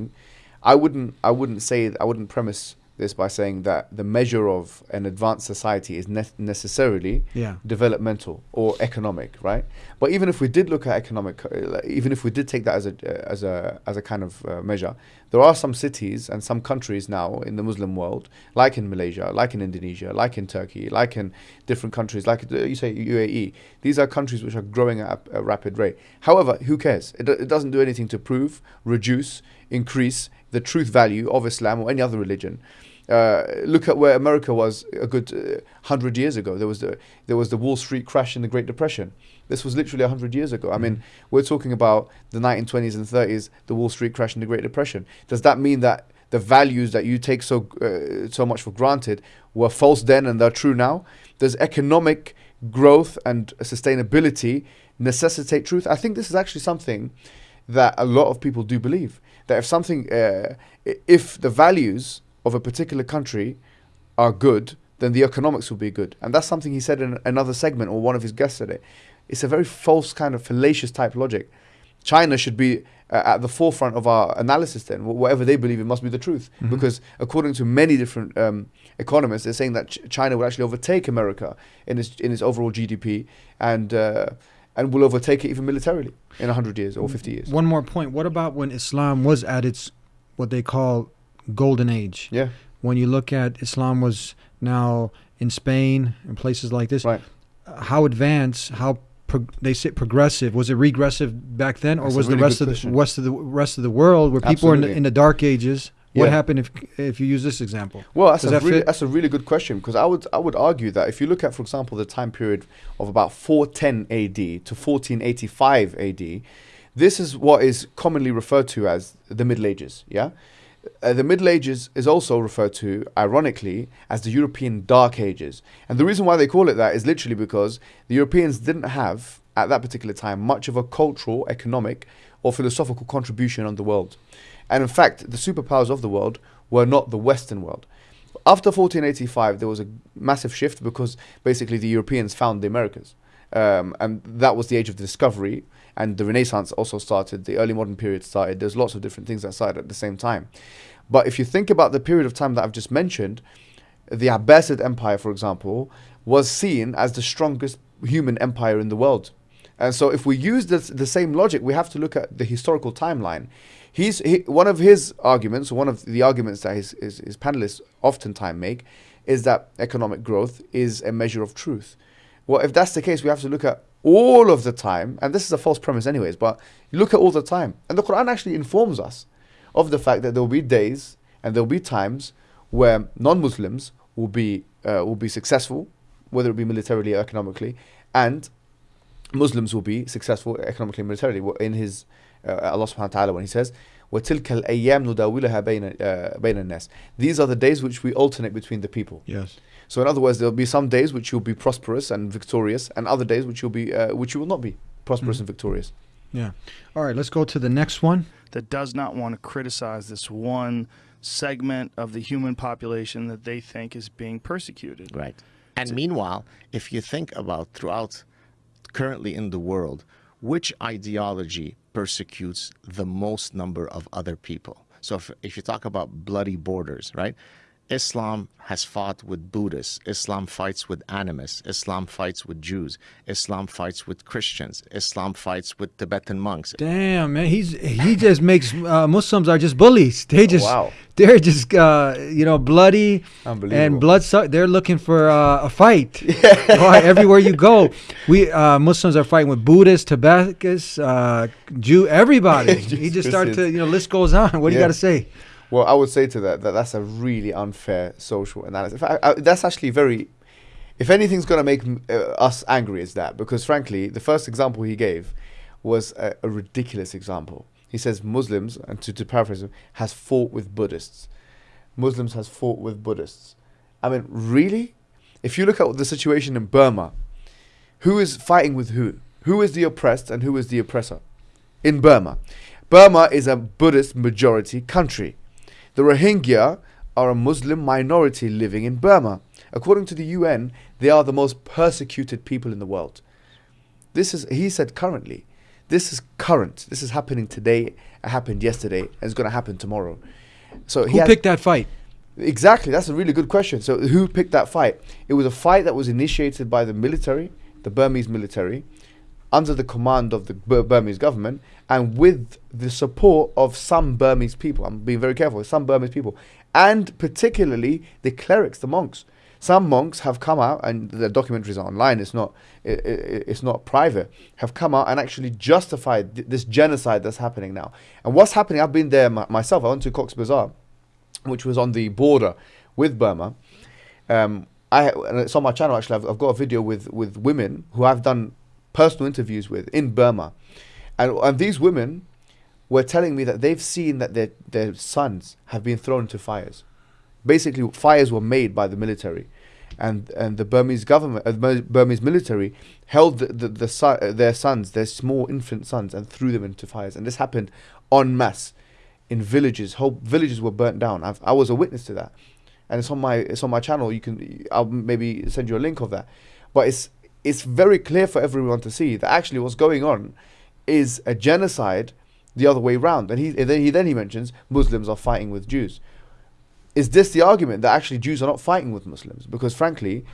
I wouldn't, I wouldn't say, I wouldn't premise this by saying that the measure of an advanced society is ne- necessarily Yeah. developmental or economic, right? But even if we did look at economic, uh, even if we did take that as a uh, as a as a kind of uh, measure, there are some cities and some countries now in the Muslim world, like in Malaysia, like in Indonesia, like in Turkey, like in different countries, like uh, you say UAE. These are countries which are growing at a, a rapid rate. However, who cares? It, it doesn't do anything to prove, reduce, increase the truth value of Islam or any other religion. Uh, look at where America was a good uh, hundred years ago. There was the there was the Wall Street crash in the Great Depression. This was literally hundred years ago. I mean, we're talking about the 1920s and 30s, the Wall Street crash and the Great Depression. Does that mean that the values that you take so uh, so much for granted were false then and they're true now? Does economic growth and sustainability necessitate truth? I think this is actually something that a lot of people do believe that if something, uh, if the values of a particular country are good, then the economics will be good. And that's something he said in another segment or one of his guests today. It's a very false kind of fallacious type logic. China should be uh, at the forefront of our analysis then. Whatever they believe, it must be the truth. Because according to many different um, economists, they're saying that Ch- China will actually overtake America in its, in its overall GDP and, uh, and will overtake it even militarily in 100 years or 50 years. One more point. What about when Islam was at its what they call golden age? Yeah, When you look at Islam was now in Spain and places like this, right. how advanced, how they say progressive was it regressive back then, or That's was really the rest of the question. rest of the rest of the world where people were in the, in the dark ages? What Yeah. happened if if you use this example? Well, that's Does a that really, fit? that's a really good question because I would I would argue that if you look at, for example, the time period of about 410 AD to 1485 AD, this is what is commonly referred to as the Middle Ages. Yeah, uh, the Middle Ages is also referred to, ironically, as the European Dark Ages, and the reason why they call it that is literally because the Europeans didn't have at that particular time much of a cultural, economic, or philosophical contribution on the world. And in fact, the superpowers of the world were not the Western world. After 1485, there was a massive shift because basically the Europeans found the Americas. Um, and that was the age of the discovery. And the Renaissance also started, the early modern period started. There's lots of different things that started at the same time. But if you think about the period of time that I've just mentioned, the Abbasid Empire, for example, was seen as the strongest human empire in the world. And so, if we use this, the same logic, we have to look at the historical timeline. He's he, one of his arguments, one of the arguments that his, his, his panelists oftentimes make, is that economic growth is a measure of truth. Well, if that's the case, we have to look at all of the time, and this is a false premise, anyways. But look at all the time, and the Quran actually informs us of the fact that there will be days and there will be times where non-Muslims will be uh, will be successful, whether it be militarily or economically, and Muslims will be successful economically and militarily. In his uh, Allah Subhanahu wa Taala when He says. وَتِلْكَ الْأَيَّامُ نُدَاوِلُهَا بَيْنَ, uh, بَيْنَ النَّاسِ These are the days which we alternate between the people. Yes. So in other words, there'll be some days which you'll be prosperous and victorious, and other days which you'll be uh, which you will not be prosperous Mhm. and victorious. Yeah. All right, let's go to the next one. that does not want to criticize this one segment of the human population that they think is being persecuted. Right. And meanwhile, if you think about throughout currently in the world, which ideology persecutes the most number of other people? So if, if you talk about bloody borders, right? Islam has fought with Buddhists. Islam fights with animists. Islam fights with Jews. Islam fights with Christians. Islam fights with Tibetan monks. Damn, man, he's he just makes uh, Muslims are just bullies. They just wow. they're just uh, you know bloody and blood. Suck. They're looking for uh, a fight. Right, everywhere you go, we uh, Muslims are fighting with Buddhists, Tibetans, uh, Jew, everybody. he just started to you know list goes on. What do you got to say? Well, I would say to that that that's a really unfair social analysis. In fact, I, that's actually very. If anything's going to make uh, us angry, is that because frankly, the first example he gave was a, a ridiculous example. He says Muslims, and to, to paraphrase him, has fought with Buddhists. Muslims has fought with Buddhists. I mean, really? If you look at the situation in Burma, who is fighting with who? Who is the oppressed and who is the oppressor? In Burma. Burma is a Buddhist majority country. The Rohingya are a Muslim minority living in Burma. According to the UN, they are the most persecuted people in the world. This is, he said currently. This is current. This is happening today. It happened yesterday. And it's going to happen tomorrow. So he Who picked that fight? Exactly, that's a really good question. So, who picked that fight? It was a fight that was initiated by the military, the Burmese military, under the command of the Bur- Burmese government, and with the support of some Burmese people. I'm being very careful. Some Burmese people, and particularly the clerics, the monks. Some monks have come out, and the documentaries are online. It's not, i i it's not private. Have come out and actually justified th- this genocide that's happening now. And what's happening? I've been there my- myself. I went to Cox's Bazar which was on the border with Burma. Um, I and it's on my channel actually. I've, I've got a video with with women who I've done personal interviews with in Burma, and and these women were telling me that they've seen that their their sons have been thrown into fires. Basically, fires were made by the military, and and the Burmese government, uh, the Burmese military, held the, the, the son, uh, their sons, their small infant sons, and threw them into fires. And this happened en masse in villages. Whole villages were burnt down. I've, I was a witness to that, and it's on my it's on my channel. You can I'll maybe send you a link of that. But it's it's very clear for everyone to see that actually what's going on is a genocide the other way round. And he then he then he mentions Muslims are fighting with Jews. Is this the argument that actually Jews are not fighting with Muslims? Because frankly,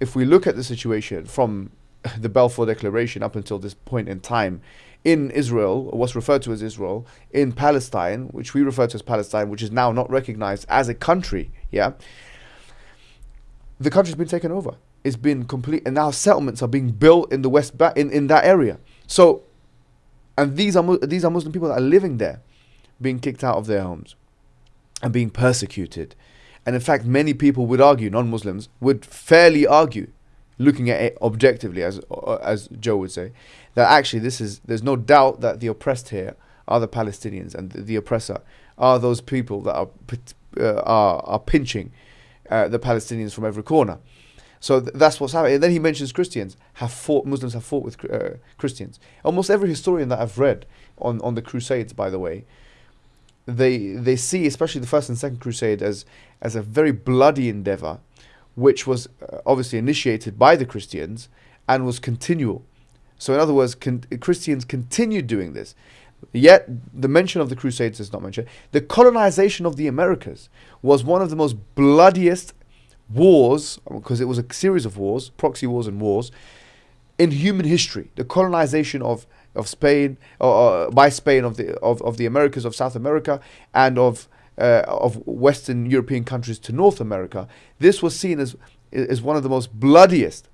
if we look at the situation from the Balfour Declaration up until this point in time, in Israel, what's referred to as Israel, in Palestine, which we refer to as Palestine, which is now not recognized as a country, yeah, the country's been taken over. It's been complete, and now settlements are being built in the West ba- in, in that area. So, and these are these are Muslim people that are living there, being kicked out of their homes, and being persecuted. And in fact, many people would argue, non-Muslims would fairly argue, looking at it objectively, as uh, as Joe would say, that actually this is there's no doubt that the oppressed here are the Palestinians, and the, the oppressor are those people that are uh, are are pinching uh, the Palestinians from every corner. So th- that's what's happening. And then he mentions Christians have fought, Muslims have fought with uh, Christians. Almost every historian that I've read on, on the Crusades, by the way, they they see especially the first and second crusade as as a very bloody endeavor which was uh, obviously initiated by the Christians and was continual so in other words con- Christians continued doing this yet the mention of the crusades is not mentioned the colonization of the Americas was one of the most bloodiest wars because it was a series of wars proxy wars and wars in human history the colonization of of Spain uh, by Spain of the of, of the Americas of South America and of uh, of Western European countries to North America. This was seen as as one of the most bloodiest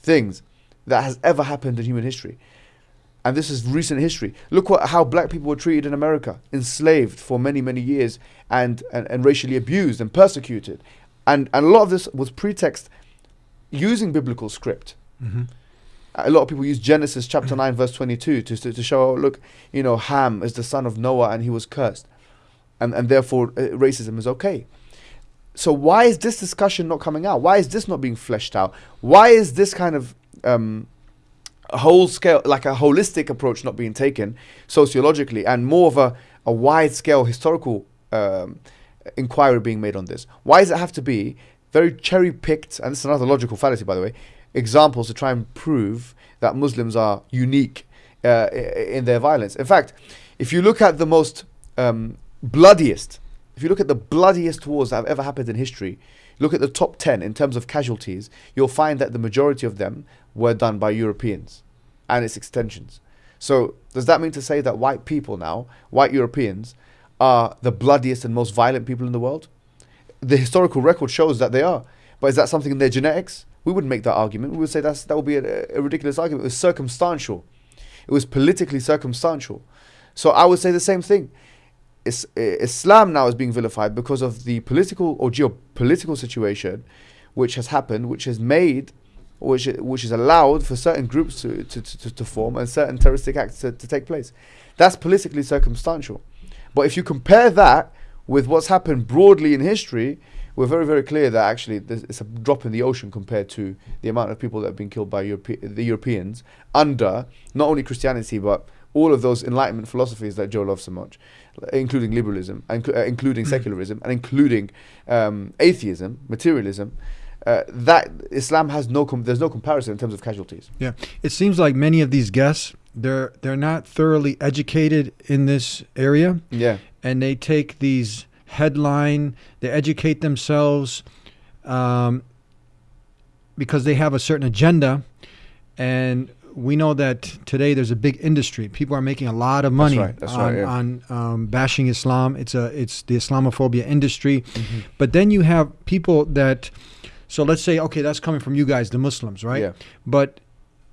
things that has ever happened in human history. And this is recent history. Look what how black people were treated in America, enslaved for many, many years and, and, and racially abused and persecuted. And and a lot of this was pretext using biblical script. A lot of people use Genesis chapter 9, verse 22 to, to, to show, oh, look, you know, Ham is the son of Noah and he was cursed. And, and therefore, uh, racism is okay. So, why is this discussion not coming out? Why is this not being fleshed out? Why is this kind of um, a whole scale, like a holistic approach, not being taken sociologically and more of a, a wide scale historical um, inquiry being made on this? Why does it have to be very cherry picked, and this is another logical fallacy, by the way, examples to try and prove that Muslims are unique uh, in their violence? In fact, if you look at the most um, bloodiest, if you look at the bloodiest wars that have ever happened in history, look at the top 10 in terms of casualties, you'll find that the majority of them were done by Europeans and its extensions. So, does that mean to say that white people now, white Europeans, are the bloodiest and most violent people in the world? The historical record shows that they are. But is that something in their genetics? We wouldn't make that argument. We would say that's, that would be a, a ridiculous argument. It was circumstantial, it was politically circumstantial. So, I would say the same thing. Is, Islam now is being vilified because of the political or geopolitical situation which has happened, which has made, which which has allowed for certain groups to, to, to, to form and certain terroristic acts to, to take place. That's politically circumstantial. But if you compare that with what's happened broadly in history, we're very, very clear that actually it's a drop in the ocean compared to the amount of people that have been killed by Europe- the Europeans under not only Christianity but all of those Enlightenment philosophies that Joe loves so much, including liberalism, and uh, including secularism, and including um, atheism, materialism. Uh, that Islam has no com- there's no comparison in terms of casualties. Yeah, it seems like many of these guests they're they're not thoroughly educated in this area, Yeah, and they take these headline, they educate themselves, um, because they have a certain agenda, and we know that today there's a big industry. People are making a lot of money right, that's on, right, yeah. on um, bashing Islam. It's a it's the Islamophobia industry, Mm-hmm. but then you have people that. So let's say, okay, that's coming from you guys, the Muslims, right? Yeah. But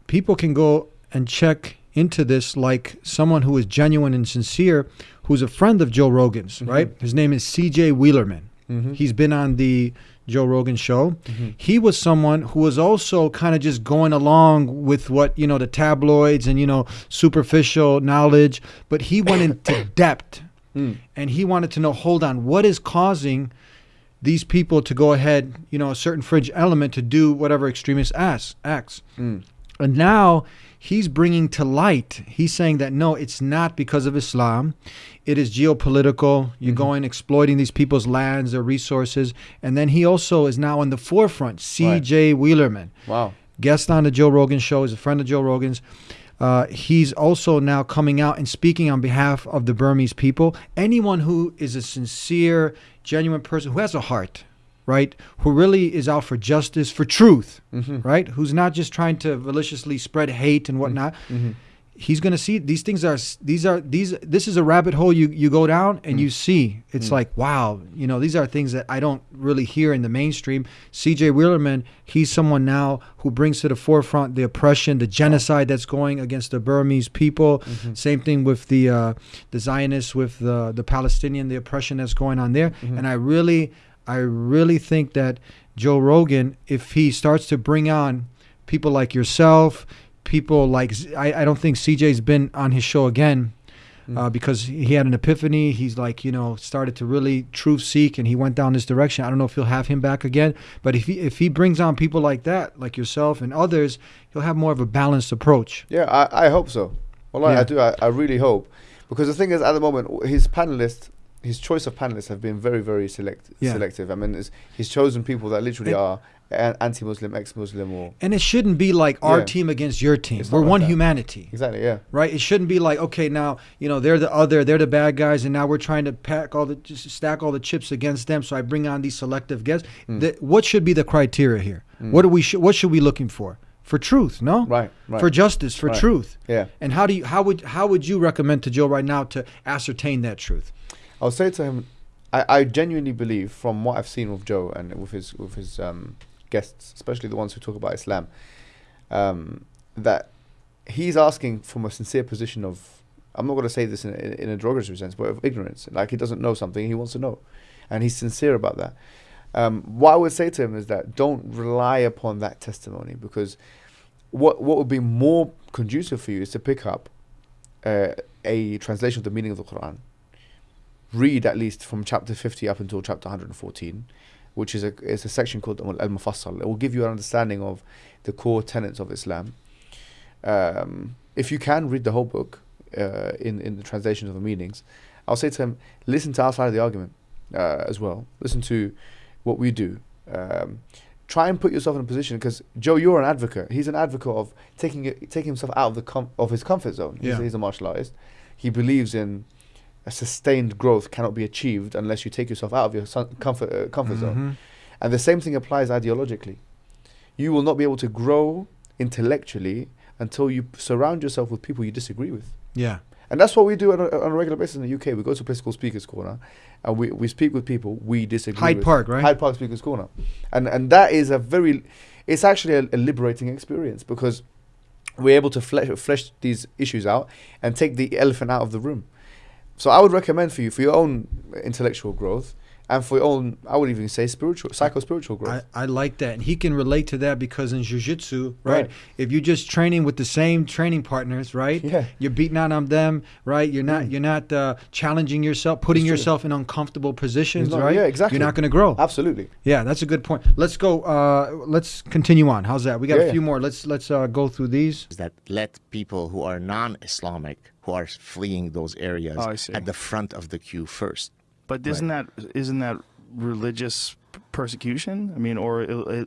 people can go and check into this like someone who is genuine and sincere, who's a friend of Joe Rogan's, Mm-hmm. right? His name is C.J. Werleman. He's been on the Joe Rogan show. Mm-hmm. He was someone who was also kind of just going along with what, you know, the tabloids and, you know, superficial knowledge, but he went into depth Mm. and he wanted to know, hold on, what is causing these people to go ahead, you know, a certain fringe element to do whatever extremist acts. acts. Mm. And now he's bringing to light, he's saying that no, it's not because of Islam. It is geopolitical. You're going exploiting these people's lands, their resources. And then he also is now in the forefront, CJ Werleman wow. guest on the Joe Rogan show. He's a friend of Joe Rogan's. Uh, he's also now coming out and speaking on behalf of the Burmese people. Anyone who is a sincere, genuine person who has a heart, right? Who really is out for justice, for truth, mm-hmm. right? Who's not just trying to maliciously spread hate and mm-hmm. whatnot. Mm-hmm. He's gonna see these things are these are these this is a rabbit hole you you go down and mm. you see it's mm. like wow you know these are things that I don't really hear in the mainstream. C.J. Werleman he's someone now who brings to the forefront the oppression, the genocide that's going against the Burmese people. Same thing with the uh, the Zionists, with the the Palestinian, the oppression that's going on there. And I really, I really think that Joe Rogan, if he starts to bring on people like yourself, people like I don't think CJ's been on his show again. Uh, because he had an epiphany, he's like you know started to really truth seek, and he went down this direction. I don't know if he'll have him back again, but if he if he brings on people like that, like yourself and others, he'll have more of a balanced approach. Yeah, I, I hope so. Well, I, Yeah. I do. I, I really hope because the thing is, at the moment, his panelists, his choice of panelists have been very, very select, Yeah. selective. I mean, it's, he's chosen people that literally And- are anti-Muslim, ex-Muslim, or And it shouldn't be like our Yeah. team against your team. We're like one that. humanity. exactly, yeah, right? It shouldn't be like, okay, now you know they're the other, they're the bad guys, and now we're trying to pack all the just stack all the chips against them. So I bring on these selective guests. Hmm. The, what should be the criteria here? What are we? What should we looking for? For truth, no? right, right, For justice, for Right. truth. yeah. And how do you? How would? How would you recommend to Joe right now to ascertain that truth? I'll say to him, I, I genuinely believe from what I've seen with Joe and with his with his um, guests, especially the ones who talk about Islam, um, that he's asking from a sincere position of, I'm not going to say this in, in, in a derogatory sense, but of ignorance. Like he doesn't know something, he wants to know, and he's sincere about that. Um, what I would say to him is that don't rely upon that testimony because what what would be more conducive for you is to pick up uh, a translation of the meaning of the Quran. Read at least from chapter 50 up until chapter 114, which is a is a section called Al Mufassal. It will give you an understanding of the core tenets of Islam. Um, if you can read the whole book uh, in in the translation of the meanings, I'll say to him, listen to our side of the argument uh, as well. Listen to what we do. Um, try and put yourself in a position because Joe, you're an advocate. He's an advocate of taking it, taking himself out of the com- of his comfort zone. He's, Yeah. he's a martial artist. He believes in a sustained growth cannot be achieved unless you take yourself out of your comfort uh, comfort zone. Mhm. And the same thing applies ideologically. You will not be able to grow intellectually until you surround yourself with people you disagree with. Yeah. And that's what we do on a, on a regular basis in the UK. We go to a place called Speakers Corner, and we, we speak with people we disagree Hyde with. Park, right? Hyde Park Speakers Corner, and and that is a very, it's actually a, a liberating experience because we're able to flesh, flesh these issues out and take the elephant out of the room. So I would recommend for you for your own intellectual growth and for your own, I would even say spiritual, psycho spiritual growth. I, I like that. And he can relate to that because in jiu-jitsu, right, Right. if you're just training with the same training partners, right? Yeah. You're beating out on them, right? You're not you're not uh, challenging yourself, putting yourself in uncomfortable positions, not- right? yeah, exactly. You're not going to grow. Absolutely. Yeah, that's a good point. Let's go uh let's continue on. How's that? We got Yeah, a yeah. few more. Let's let's uh, go through these. is that let people who are non-Islamic who are fleeing those areas Oh, at the front of the queue first. But isn't that isn't that religious persecution? I mean, or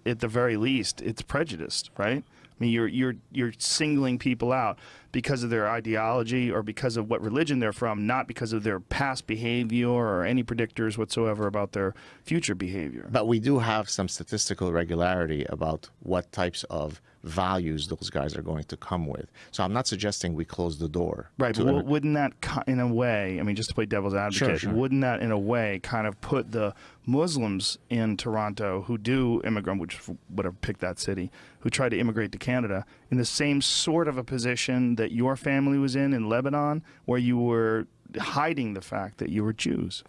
at the very least, it's prejudiced, right? I mean, you're you're you're singling people out because of their ideology or because of what religion they're from, not because of their past behavior or any predictors whatsoever about their future behavior. But we do have some statistical regularity about what types of values those guys are going to come with. So I'm not suggesting we close the door. Right, but wouldn't that, in a way, I mean, just to play devil's advocate, sure. wouldn't that, in a way, kind of put the Muslims in Toronto who do immigrant, which whatever, pick that city, who try to immigrate to Canada, in the same sort of a position that your family was in in Lebanon, where you were hiding the fact that you were Jews?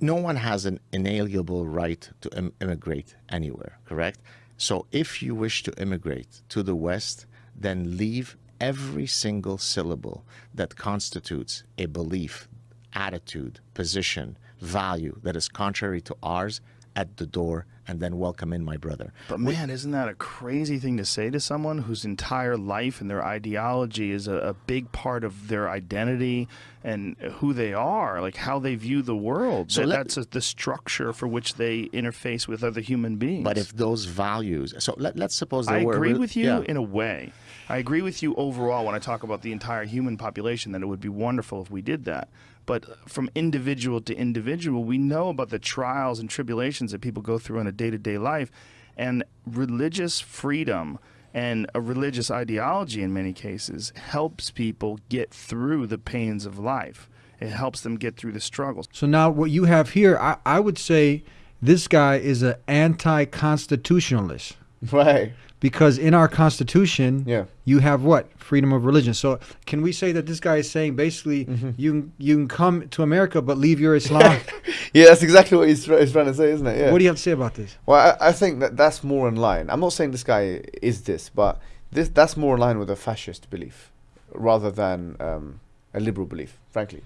no one has an inalienable right to Im- immigrate anywhere, correct? So if you wish to immigrate to the West, then leave every single syllable that constitutes a belief, attitude, position, value that is contrary to ours at the door and then welcome in my brother. But man, isn't that a crazy thing to say to someone whose entire life and their ideology is a, a big part of their identity and who they are, like how they view the world? So That- let- that's a, the structure for which they interface with other human beings. But if those values, so let, let's suppose there I were agree with you yeah. in a way. I agree with you overall when I talk about the entire human population that it would be wonderful if we did that. But from individual to individual, we know about the trials and tribulations that people go through in a day to day life. And religious freedom and a religious ideology, in many cases, helps people get through the pains of life. It helps them get through the struggles. So now what you have here, I, I would say this guy is an anti-constitutionalist Right. Because in our constitution, Yeah. you have what freedom of religion. So can we say that this guy is saying basically Mm-hmm. you can- you can come to America but leave your Islam? Yeah, that's exactly what he's, he's trying to say, isn't it? Yeah. What do you have to say about this? Well, I, I think that that's more in line. I'm not saying this guy is this, but this that's more in line with a fascist belief rather than um, a liberal belief, frankly,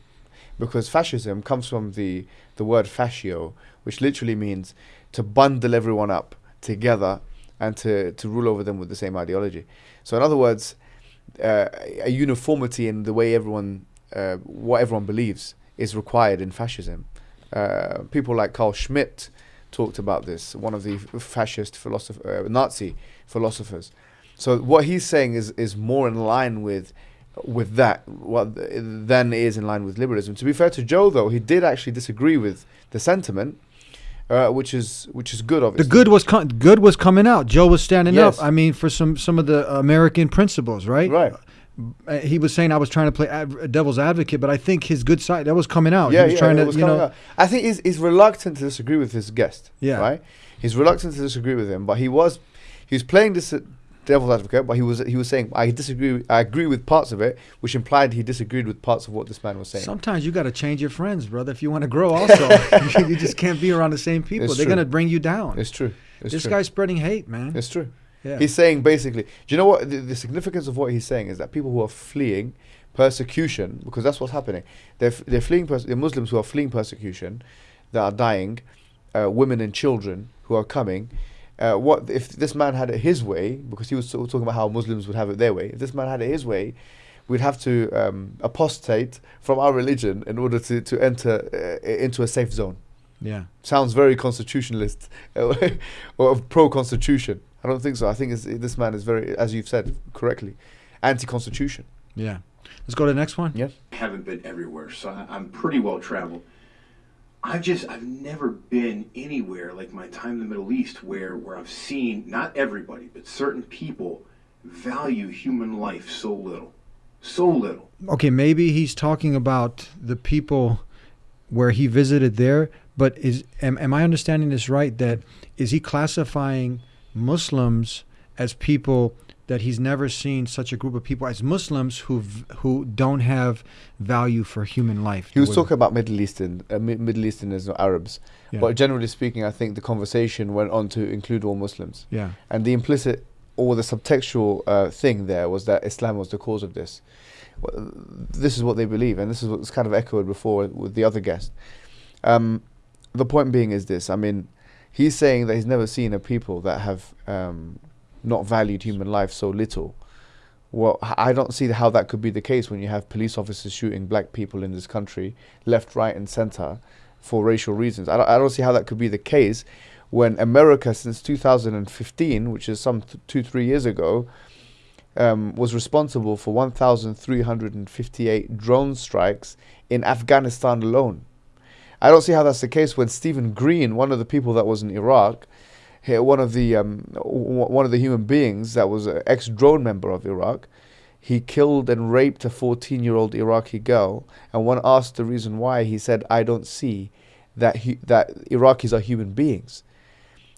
because fascism comes from the the word fascio, which literally means to bundle everyone up together and to to rule over them with the same ideology. So, in other words, uh, a uniformity in the way everyone uh, what everyone believes is required in fascism. Uh, people like Carl Schmitt talked about this, one of the fascist philosopher, uh, Nazi philosophers. So what he's saying is is more in line with with that what th- than is in line with liberalism. To be fair to Joe, though, he did actually disagree with the sentiment, uh, which is which is good. Obviously, the good was com- good was coming out. Joe was standing Yes. up. I mean, for some some of the American principles, right? right? Uh, he was saying I was trying to play ad- devil's advocate, but I think his good side that was coming out. Yeah, he was yeah, trying to, was you know, out. I think he's, he's reluctant to disagree with his guest. Yeah. Right. He's reluctant to disagree with him, but he was he was playing this devil's advocate, but he was he was saying I disagree. I agree with parts of it, which implied he disagreed with parts of what this man was saying. Sometimes you got to change your friends, brother, if you want to grow. Also, you just can't be around the same people. It's They're true. gonna bring you down. it's true. It's this true. guy's spreading hate, man. It's true. Yeah. He's saying basically, do you know what the, the significance of what he's saying is that people who are fleeing persecution, because that's what's happening. They're, they're fleeing, pers- they're Muslims who are fleeing persecution, that are dying, uh, women and children who are coming. Uh, what if this man had it his way? Because he was sort of talking about how Muslims would have it their way. If this man had it his way, we'd have to um, apostate from our religion in order to to enter uh, into a safe zone yeah. sounds very constitutionalist or pro constitution. I don't think so. I think it's, this man is very, as you've said correctly, anti constitution. Yeah. Let's go to the next one. Yeah. haven't been everywhere, so I'm pretty well traveled. I've just I've never been anywhere like my time in the Middle East where where I've seen not everybody but certain people value human life so little, so little. Okay, maybe he's talking about the people where he visited there, but is am, am I understanding this right that is he classifying Muslims as people that he's never seen such a group of people as Muslims who who don't have value for human life. He was talking about Middle Eastern, uh, Middle Easterners or Arabs, Yeah. but generally speaking, I think the conversation went on to include all Muslims, Yeah. and the implicit or the subtextual uh, thing there was that Islam was the cause of this. Well, This is what they believe, and this is what's kind of echoed before with the other guest. Um, the point being is this: I mean, he's saying that he's never seen a people that have um, not valued human life so little. Well, I don't see how that could be the case when you have police officers shooting black people in this country, left, right, and center, for racial reasons. I don't, I don't see how that could be the case when America, since 2015, which is some th- two, three years ago, um, was responsible for 1,358 drone strikes in Afghanistan alone. I don't see how that's the case when Steven Green, one of the people that was in Iraq, one of the um, one of the human beings that was an ex-drone member of Iraq, he killed and raped a 14-year-old Iraqi girl. And when asked the reason why, he said, "I don't see that that Iraqis are human beings,"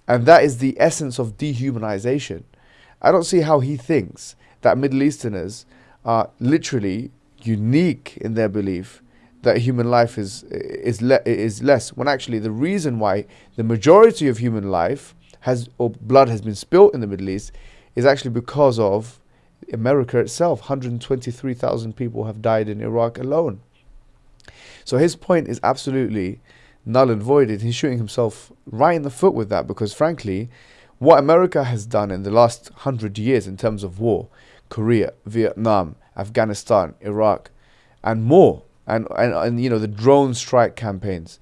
and that is the essence of dehumanization. I don't see how he thinks that Middle Easterners are literally unique in their belief that human life is is le- is less when actually the reason why the majority of human life has or blood has been spilt in the Middle East is actually because of America itself 123,000 people have died in Iraq alone so his point is absolutely null and voided. he's shooting himself right in the foot with that because frankly what America has done in the last 100 years in terms of war Korea Vietnam Afghanistan Iraq and more and, and and you know the drone strike campaigns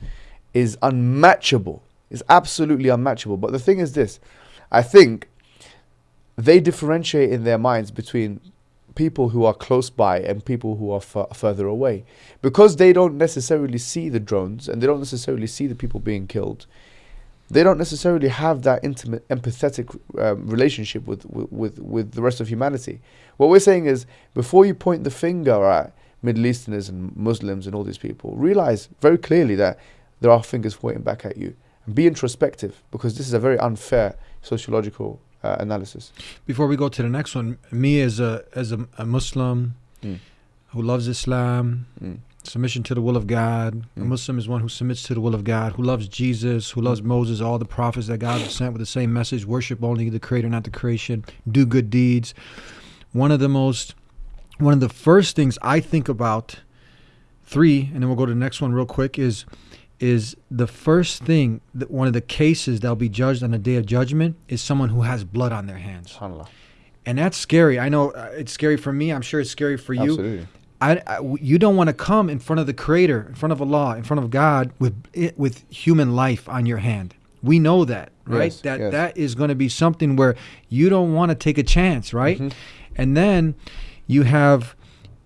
is unmatchable is absolutely unmatchable. But the thing is this i think they differentiate in their minds between people who are close by and people who are further away. Because they don't necessarily see the drones and they don't necessarily see the people being killed they don't necessarily have that intimate empathetic um, relationship with, with, with, with the rest of humanity. What we're saying is before you point the finger at Middle Easterners and Muslims and all these people, realize very clearly that there are fingers pointing back at you. And be introspective because this is a very unfair sociological uh, analysis. Before we go to the next one, me as a as a, a Muslim Mm. who loves Islam, Mm. submission to the will of God. A Mm. Muslim is one who submits to the will of God, who loves Jesus, who loves Moses, all the prophets that God sent with the same message: worship only the Creator, not the creation. Do good deeds. One of the most, one of the first things I think about, three, and then we'll go to the next one real quick. Is is the first thing that one of the cases that'll be judged on the day of judgment is someone who has blood on their hands and that's scary. I know uh, it's scary for me. I'm sure it's scary for you. Absolutely. I, I- you don't want to come in front of the Creator, in front of Allah, in front of God with it, with human life on your hand. We know that, right? Yes, that yes. that is going to be something where you don't want to take a chance, right? Mm-hmm. And then you have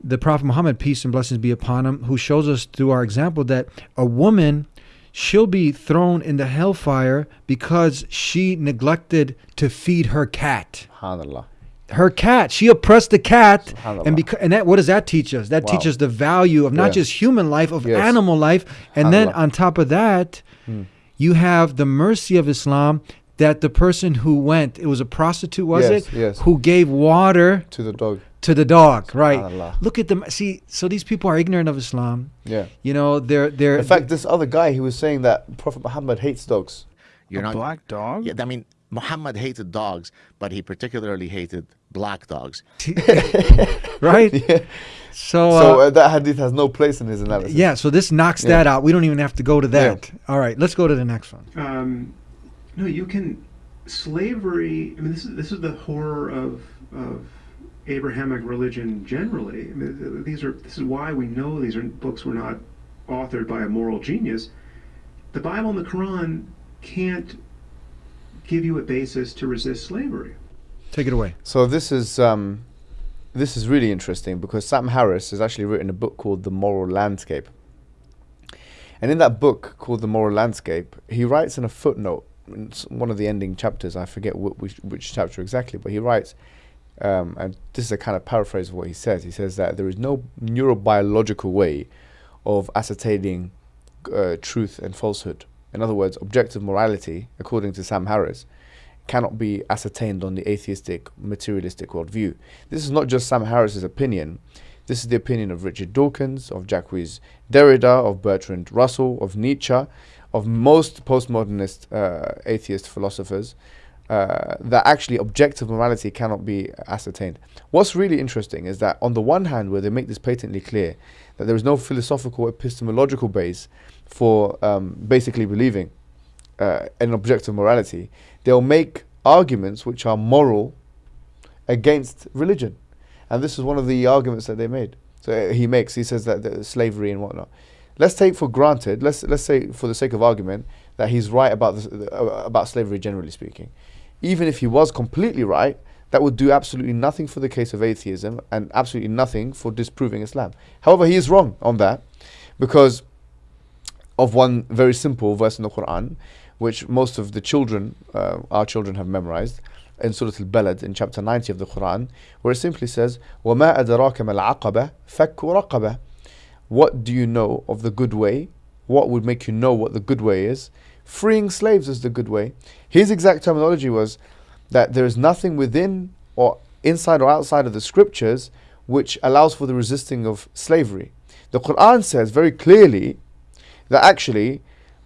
the Prophet Muhammad, peace and blessings be upon him, who shows us through our example that a woman she'll be thrown in the hellfire because she neglected to feed her cat SubhanAllah. her cat. She oppressed the cat, and because and that what does that teach us? That Wow. teaches the value of not Yeah. just human life, of Yes. animal life, and then Hmm. on top of that, you have the mercy of Islam that the person who went, it was a prostitute, was Yes, it? yes. Who gave water To the dog. To the dog, right? Look at them. See, so these people are ignorant of Islam. Yeah. You know, they're they're In fact, this other guy, he was saying that Prophet Muhammad hates dogs. You're a not black dog. Yeah, I mean, Muhammad hated dogs, but he particularly hated black dogs. right. Yeah. So, So uh, uh, that hadith has no place in his analysis. yeah, so this knocks Yeah. that out. We don't even have to go to Yeah. that. All right, let's go to the next one. um, no, you can slavery. I mean, this is this is the horror of of Abrahamic religion generally. I mean, these are this is why we know these are books were not authored by a moral genius. The Bible and the Quran can't give you a basis to resist slavery. Take it away. So this is um, this is really interesting because Sam Harris has actually written a book called The Moral Landscape. And in that book called The Moral Landscape, he writes in a footnote, in one of the ending chapters, I forget which, which chapter exactly, but he writes, um, and this is a kind of paraphrase of what he says. He says that there is no neurobiological way of ascertaining uh, truth and falsehood. In other words, objective morality, according to Sam Harris, cannot be ascertained on the atheistic, materialistic worldview. This is not just Sam Harris's opinion. This is the opinion of Richard Dawkins, of Jacques Derrida, of Bertrand Russell, of Nietzsche, of most postmodernist uh, atheist philosophers, uh, that actually objective morality cannot be ascertained. What's really interesting is that, on the one hand, where they make this patently clear, that there is no philosophical epistemological base for um, basically believing uh, an objective morality, they'll make arguments which are moral against religion. And this is one of the arguments that they made. So uh, he makes, he says that the slavery and whatnot. Let's take for granted, let's, let's say for the sake of argument, that he's right about, this, uh, about slavery generally speaking Even if he was completely right, that would do absolutely nothing for the case of atheism and absolutely nothing for disproving Islam. However, he is wrong on that because of one very simple verse in the Quran, which most of the children, uh, our children, have memorized in Surah Al-Balad in chapter 90 of the Quran, where it simply says, وَمَا أَدْرَاكَ مَا الْعَقَبَةِ فَكُّ رَقَبَةِ What do you know of the good way? What would make you know what the good way is? Freeing slaves is the good way. His exact terminology was that there is nothing within or inside or outside of the scriptures which allows for the resisting of slavery. The Quran says very clearly that actually,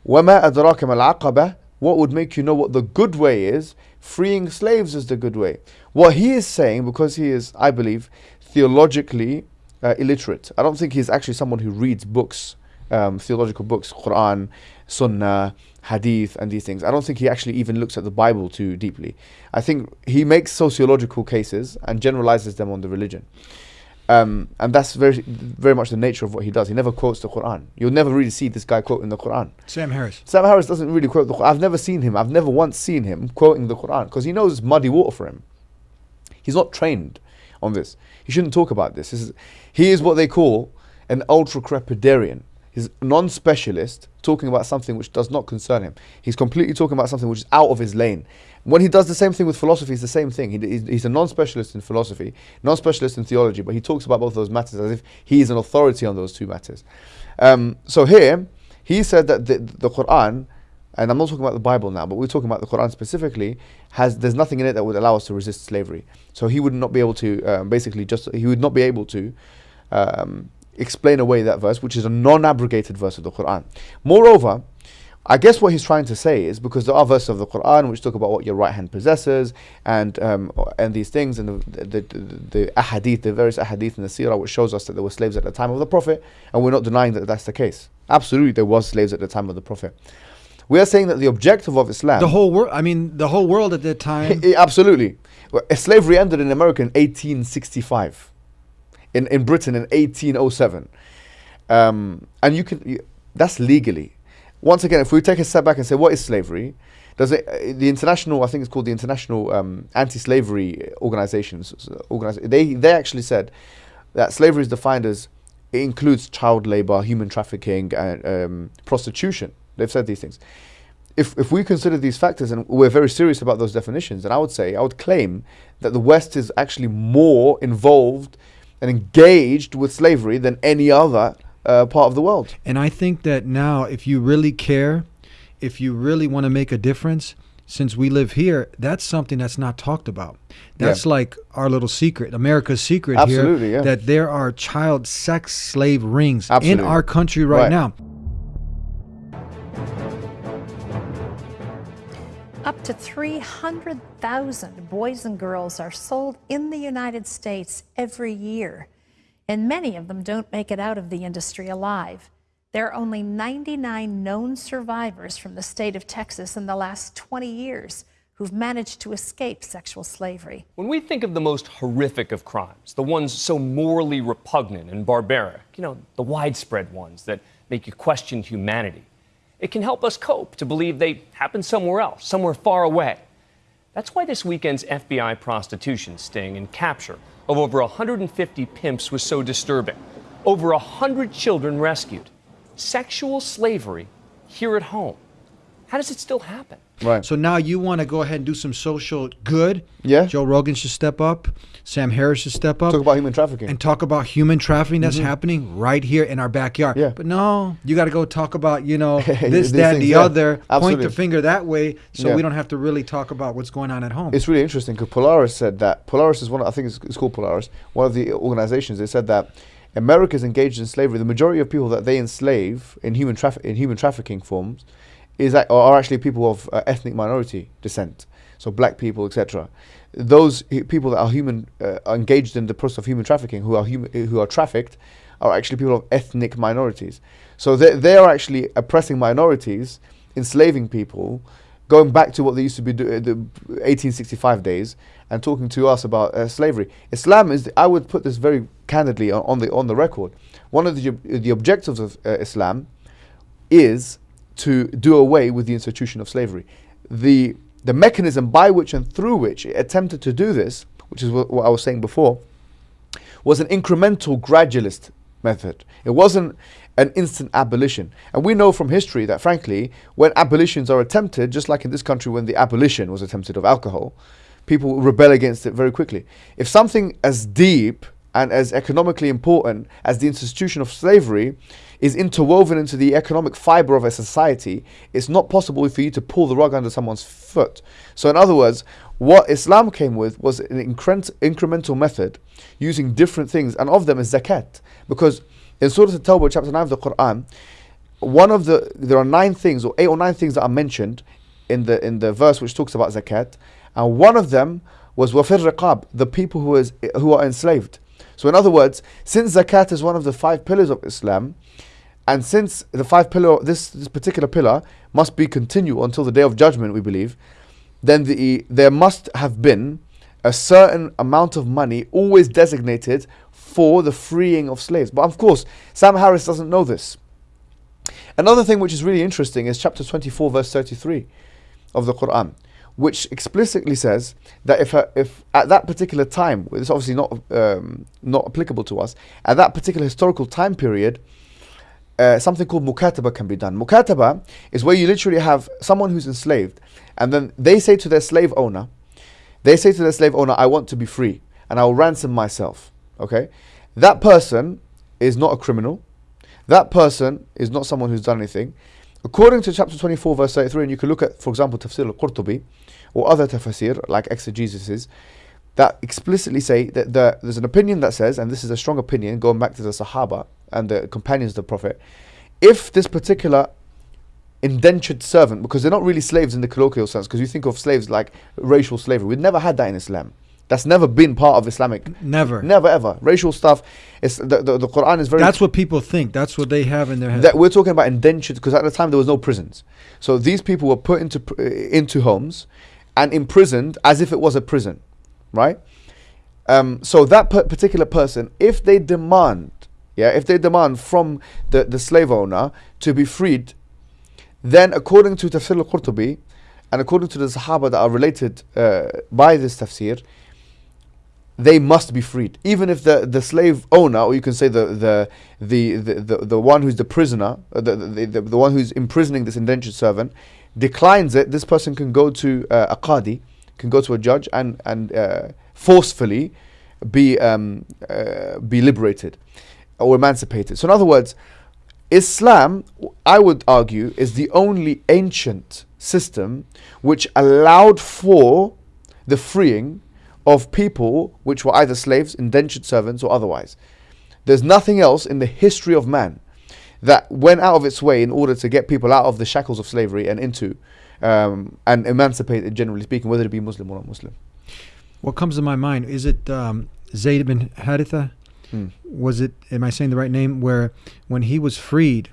وَمَا أَدْرَاكَ مَا الْعَقَبَةِ What would make you know what the good way is? Freeing slaves is the good way. What he is saying, because he is, I believe, theologically uh, illiterate. I don't think he's actually someone who reads books, um, theological books, Quran, Sunnah, Hadith, and these things. I don't think he actually even looks at the Bible too deeply. I think he makes sociological cases and generalizes them on the religion. Um, and that's very, very much the nature of what he does. He never quotes the Quran. You'll never really see this guy quoting the Quran. Sam Harris. Sam Harris doesn't really quote the Quran. I've never seen him. I've never once seen him quoting the Quran because he knows muddy water for him. He's not trained on this. He shouldn't talk about this. this is, he is what they call an ultra crepidarian. He's non-specialist talking about something which does not concern him. He's completely talking about something which is out of his lane. When he does the same thing with philosophy, it's the same thing. He, he's, he's a non-specialist in philosophy, non-specialist in theology, but he talks about both those matters as if he is an authority on those two matters. Um, so here, he said that the, the Quran, and I'm not talking about the Bible now, but we're talking about the Quran specifically, has there's nothing in it that would allow us to resist slavery. So he would not be able to um, basically just he would not be able to um, explain away that verse, which is a non-abrogated verse of the Quran. Moreover, I guess what he's trying to say is because there are verses of the Quran which talk about what your right hand possesses and um, and these things and the the, the, the ahadith, the various ahadith in the seerah which shows us that there were slaves at the time of the Prophet, and we're not denying that that's the case. Absolutely, there was slaves at the time of the Prophet. We are saying that the objective of Islam, The whole world. I mean, the whole world at that time. Absolutely, slavery ended in America in 1865, in in Britain in 1807, um, and you can you, that's legally. Once again, if we take a step back and say what is slavery, does it uh, the international? I think it's called the International um, Anti-Slavery Organizations. Organiz- they they actually said that slavery is defined as it includes child labor, human trafficking, and um, prostitution. They've said these things. If, if we consider these factors and we're very serious about those definitions, then I would say, I would claim that the West is actually more involved and engaged with slavery than any other uh, part of the world. And I think that now, if you really care, if you really want to make a difference, since we live here, that's something that's not talked about. That's like our little secret, America's secret Absolutely, here, yeah. that there are child sex slave rings Absolutely. in our country right, Right. now. Up to 300,000 boys and girls are sold in the United States every year, and many of them don't make it out of the industry alive. There are only 99 known survivors from the state of Texas in the last 20 years who've managed to escape sexual slavery. When we think of the most horrific of crimes, the ones so morally repugnant and barbaric, you know, the widespread ones that make you question humanity, it can help us cope to believe they happened somewhere else, somewhere far away. That's why this weekend's FBI prostitution sting and capture of over 150 pimps was so disturbing. Over 100 children rescued. Sexual slavery here at home. How does it still happen? Right. So now you want to go ahead and do some social good. Yeah. Joe Rogan should step up. Sam Harris should step up. Talk about human trafficking. and talk about human trafficking that's mm-hmm. happening right here in our backyard. Yeah. But no, you got to go talk about, you know, this, that, things, the yeah. other. Point the finger that way so Yeah. we don't have to really talk about what's going on at home. It's really interesting because Polaris said that Polaris is one. I think it's, it's called Polaris. One of the organizations. They said that America is engaged in slavery. The majority of people that they enslave in human traffic in human trafficking forms is that, are actually people of uh, ethnic minority descent. So black people, etc. Those people that are human uh, are engaged in the process of human trafficking, who are who are trafficked, are actually people of ethnic minorities. So they they are actually oppressing minorities, enslaving people, going back to what they used to be do, uh, the 1865 days and talking to us about uh, slavery. Islam is, I would put this very candidly on, on the on the record. One of the the objectives of uh, Islam is to do away with the institution of slavery. The the mechanism by which and through which it attempted to do this, which is what, what I was saying before, was an incremental gradualist method. It wasn't an instant abolition. And we know from history that, frankly, when abolitions are attempted, just like in this country when the abolition was attempted of alcohol, people rebel against it very quickly. If something as deep and as economically important as the institution of slavery is interwoven into the economic fiber of a society, it's not possible for you to pull the rug under someone's foot. So, in other words, what Islam came with was an increment, incremental method using different things, and of them is zakat. Because in Surah At-Tawbah, chapter 9 of the Quran, one of the there are nine things or eight or nine things that are mentioned in the in the verse which talks about zakat, and one of them was wafir riqab, the people who is who are enslaved. So in other words, since zakat is one of the five pillars of Islam, and since the five pillar this this particular pillar must be continual until the day of judgment, we believe, then the there must have been a certain amount of money always designated for the freeing of slaves. But of course, Sam Harris doesn't know this. Another thing which is really interesting is chapter 24, verse 33 of the Quran, which explicitly says that if, a, if at that particular time, it's obviously not, um, not applicable to us, at that particular historical time period, uh, something called mukataba can be done. Mukataba is where you literally have someone who's enslaved, and then they say to their slave owner, they say to their slave owner, I want to be free, and I will ransom myself. Okay? That person is not a criminal. That person is not someone who's done anything. According to chapter 24, verse 33, and you can look at, for example, Tafsir al Qurtubi or other tafsir like exegesis, that explicitly say that the, there's an opinion that says, and this is a strong opinion going back to the Sahaba and the companions of the Prophet, if this particular indentured servant, because they're not really slaves in the colloquial sense, because you think of slaves like racial slavery. We've never had that in Islam. That's never been part of Islamic. Never. Never ever. Racial stuff. It's the, the, the Quran is very. That's what people think. That's what they have in their head. that we're talking about indentured because at the time there was no prisons. So these people were put into into homes and imprisoned as if it was a prison, right? Um, so that particular person, if they demand, yeah, if they demand from the, the slave owner to be freed, then according to Tafsir al-Qurtubi and according to the Sahaba that are related uh, by this tafsir, they must be freed. Even if the, the slave owner, or you can say the the the the, the, the one who's the prisoner, uh, the, the, the, the one who's imprisoning this indentured servant, declines it, this person can go to uh, a qadi, can go to a judge and and uh, forcefully be um, uh, be liberated or emancipated. So in other words, Islam, I would argue, is the only ancient system which allowed for the freeing of people which were either slaves, indentured servants, or otherwise. There's nothing else in the history of man that went out of its way in order to get people out of the shackles of slavery and into um, and emancipated, generally speaking, whether it be Muslim or not Muslim. What comes to my mind is it um, Zayd bin Haritha? Hmm. Was it? Am I saying the right name? Where when he was freed,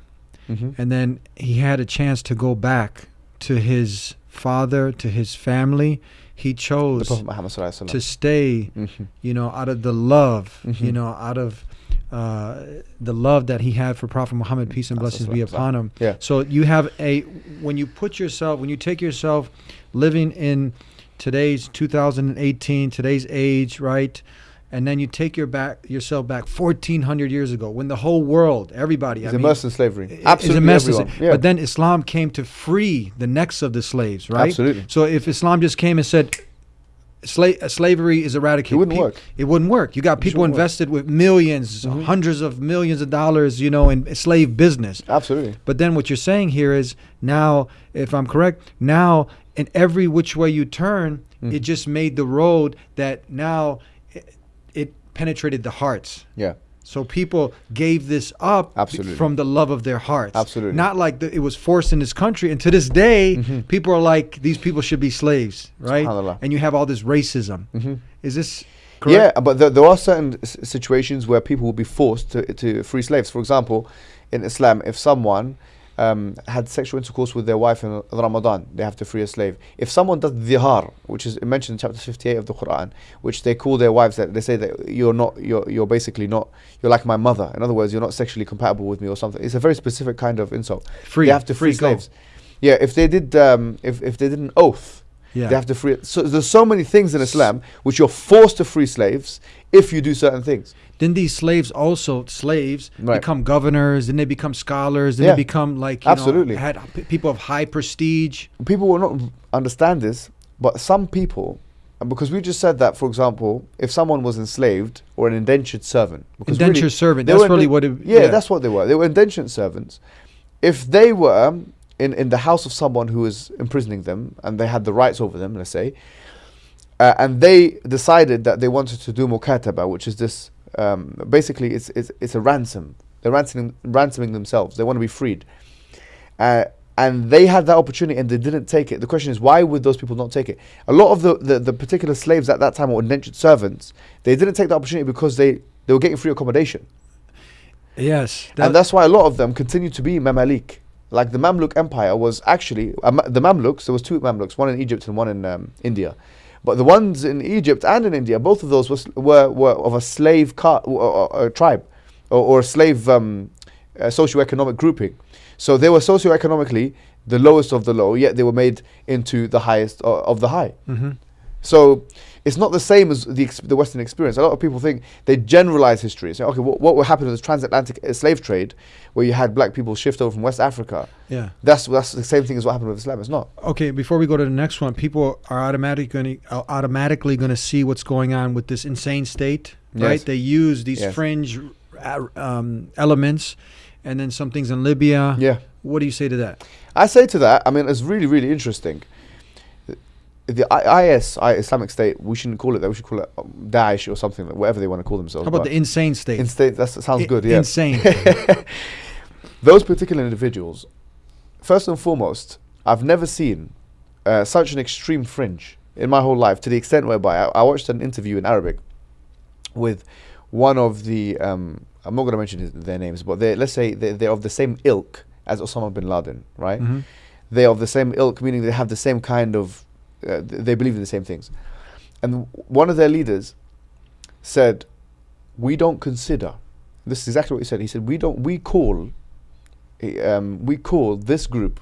Mhm. and then he had a chance to go back to his father, to his family, he chose Prophet Muhammad Sallallahu Alaihi to stay. Mhm. You know, out of the love, you Mhm. know, out of uh, the love that he had for Prophet Muhammad, peace and blessings be upon him. Yeah. So you have a when you put yourself when you take yourself living in today's 2018 today's age right and then you take your back yourself back 1400 years ago when the whole world everybody He's I mean, immersed in slavery. is Absolutely immersed everyone. Yeah. But then Islam came to free the necks of the slaves, right? Absolutely. So if Islam just came and said sla- slavery is eradicated, It wouldn't pe- work. It wouldn't work. You got people wouldn't work. invested with 1000000s Mm-hmm. hundreds of millions of dollars, you know, in slave business. Absolutely. But then what you're saying here is now, if I'm correct, now in every which way you turn, Mm-hmm. it just made the road that now it, it penetrated the hearts. Yeah. So people gave this up Absolutely. from the love of their hearts. Absolutely. Not like the, it was forced in this country. And to this day, Mm-hmm. people are like, these people should be slaves, right? And you have all this racism. Is this correct? Yeah, but there, there are certain s- situations where people will be forced to, to free slaves. For example, in Islam, if someone um, had sexual intercourse with their wife in Ramadan, they have to free a slave. If someone does dhihar, which is mentioned in chapter 58 of the Quran, which they call their wives that they say that you're not, you're, you're basically not, you're like my mother. In other words, you're not sexually compatible with me or something. It's a very specific kind of insult. Free, They have to free, free, go. slaves. Yeah, if they did, um, if, if they did an oath, Yeah. they have to free. So there's so many things in Islam which you're forced to free slaves if you do certain things. Then these slaves also slaves Right. become governors, then they become scholars, then Yeah. they become like you Absolutely. know, had p- people of high prestige. People will not understand this, but some people, because we just said that, for example, if someone was enslaved or an indentured servant, because Indentured servant, that's really what it- yeah, yeah. that's what they were. They were indentured servants. If they were in, in the house of someone who was imprisoning them and they had the rights over them, let's say, uh, and they decided that they wanted to do mukataba, which is this um, basically it's, it's it's a ransom. They're ransoming ransoming themselves. They want to be freed, uh, and they had that opportunity and they didn't take it. The question is, why would those people not take it? A lot of the, the, the particular slaves at that time were indentured servants. They didn't take the opportunity because they, they were getting free accommodation, Yes, and that's why a lot of them continue to be Mamalik. Like the Mamluk Empire was actually Ma- the Mamluks. There was two Mamluks, one in Egypt and one in um, India. But the ones in Egypt and in India, both of those was, were, were of a slave car, or, or, tribe, or, or a slave um, uh, socioeconomic grouping. So they were socioeconomically the lowest of the low, yet they were made into the highest uh, of the high. Mm-hmm. So it's not the same as the, the Western experience. A lot of people think they generalize history. Say, okay, what, what would happen in the transatlantic uh, slave trade, where you had black people shift over from West Africa? yeah. That's that's the same thing as what happened with Islam. It's not. Okay, before we go to the next one, people are automatically going to automatically going to see what's going on with this insane state, right? Yes. They use these Yes. fringe uh, um, elements, and then some things in Libya. Yeah. What do you say to that? I say to that, I mean, it's really, really interesting. The IS, Islamic State, we shouldn't call it that. We should call it um, Daesh or something, whatever they want to call themselves. How about the insane state? Insane. state? That sounds I- good. Yeah. Insane. Those particular individuals, first and foremost, I've never seen uh, such an extreme fringe in my whole life to the extent whereby I, I watched an interview in Arabic with one of the, um, I'm not going to mention his, their names, but they let's say they're, they're of the same ilk as Osama bin Laden, right? Mhm. They're of the same ilk, meaning they have the same kind of, uh, they believe in the same things. And one of their leaders said, "We don't consider." This is exactly what he said. He said, "We don't. We call, um, we call this group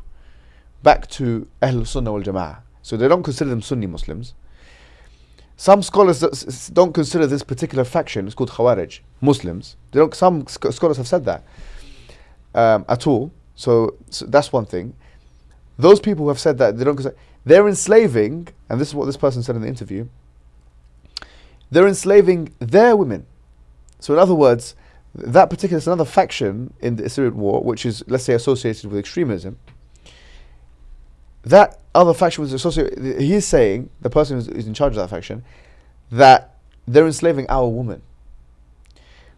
back to Ahl Sunnah wal Jama'ah. So they don't consider them Sunni Muslims. Some scholars don't consider this particular faction. It's called Khawarij Muslims. They don't. Some sc- scholars have said that um, at all. So, so that's one thing. Those people who have said that they don't consider they're enslaving, and this is what this person said in the interview. They're enslaving their women. So in other words, that particular, another faction in the Syrian war, which is, let's say, associated with extremism. That other faction was associated, he's saying, the person who's, who's in charge of that faction, that they're enslaving our women.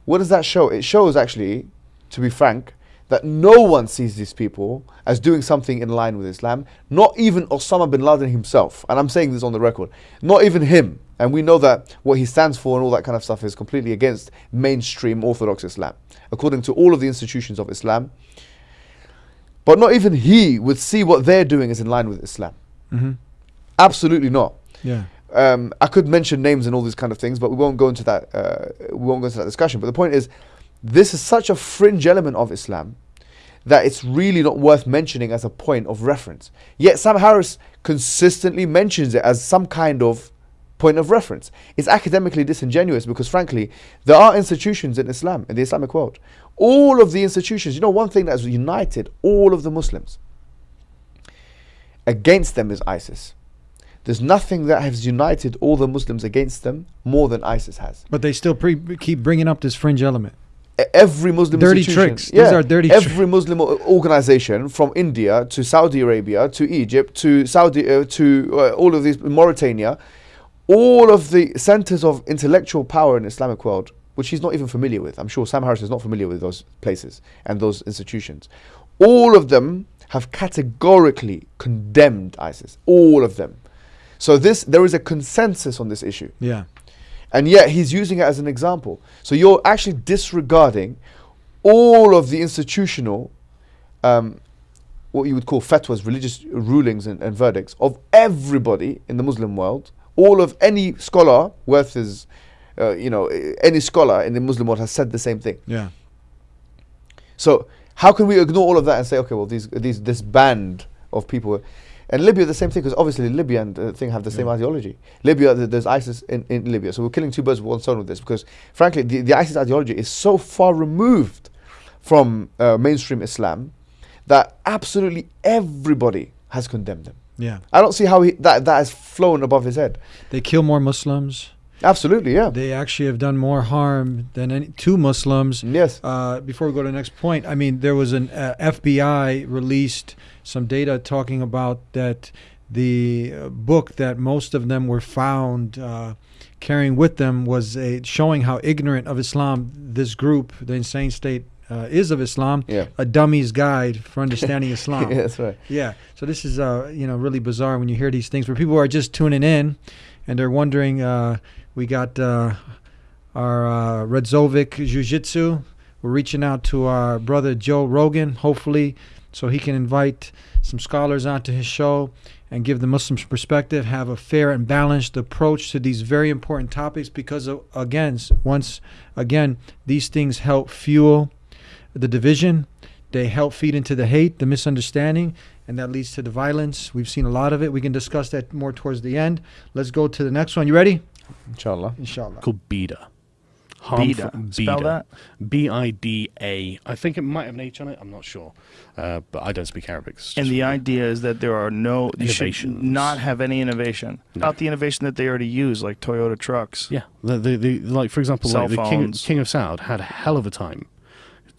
What does that show? It shows, actually, to be frank, that no one sees these people as doing something in line with Islam, not even Osama bin Laden himself. And I'm saying this on the record. Not even him. And we know that what he stands for and all that kind of stuff is completely against mainstream Orthodox Islam, according to all of the institutions of Islam. But not even he would see what they're doing as in line with Islam. Mhm. Absolutely not. Yeah. Um, I could mention names and all these kind of things, but we won't go into that. Uh, we won't go into that discussion. But the point is, this is such a fringe element of Islam that it's really not worth mentioning as a point of reference. Yet Sam Harris consistently mentions it as some kind of point of reference. It's academically disingenuous because, frankly, there are institutions in Islam, in the Islamic world. All of the institutions, you know, one thing that has united all of the Muslims against them is ISIS. There's nothing that has united all the Muslims against them more than ISIS has. But they still keep bringing up this fringe element. Every Muslim Dirty institution- tricks. These are dirty Every Muslim organization, from India to Saudi Arabia to Egypt to Saudi uh, to uh, all of these Mauritania, all of the centers of intellectual power in the Islamic world, which he's not even familiar with. I'm sure Sam Harris is not familiar with those places and those institutions. All of them have categorically condemned ISIS. All of them. So this there is a consensus on this issue Yeah. And yet he's using it as an example. So you're actually disregarding all of the institutional, um, what you would call fatwas, religious rulings and, and verdicts of everybody in the Muslim world. All of any scholar worth his, uh, you know, any scholar in the Muslim world has said the same thing. Yeah. So how can we ignore all of that and say, okay, well, these these this band of people, and Libya the same thing because obviously Libya and the thing have the same ideology. Libya, th- there's ISIS in, in Libya, so we're killing two birds with one stone with this because, frankly, the, the ISIS ideology is so far removed from uh, mainstream Islam that absolutely everybody has condemned them. Yeah. I don't see how he, that that has flown above his head. They kill more Muslims. Absolutely, yeah. They actually have done more harm than any to Muslims. Yes. Uh, before we go to the next point, I mean, there was an uh, FBI released some data talking about that the uh, book that most of them were found uh, carrying with them was a showing how ignorant of Islam this group, the Insane State, uh, is of Islam. Yeah. A dummy's guide for understanding Islam. yeah, that's right. Yeah. So this is uh you know really bizarre when you hear these things where people are just tuning in and they're wondering. Uh, we got uh, our uh, Redzovic Jiu Jitsu. We're reaching out to our brother Joe Rogan, hopefully, so he can invite some scholars onto his show and give the Muslims perspective, have a fair and balanced approach to these very important topics because, again, once again, these things help fuel the division. They help feed into the hate, the misunderstanding, and that leads to the violence. We've seen a lot of it. We can discuss that more towards the end. Let's go to the next one. You ready? Inshallah. Inshallah. called Bida. Bida. Bida. Spell that. B I D A. I think it might have an H on it. I'm not sure, uh, but I don't speak Arabic. And just the idea is that there are no you should not have any innovation. Not the innovation that they already use, like Toyota trucks. Yeah, the, the, the like for example, Cell like the King. King of Saud had a hell of a time.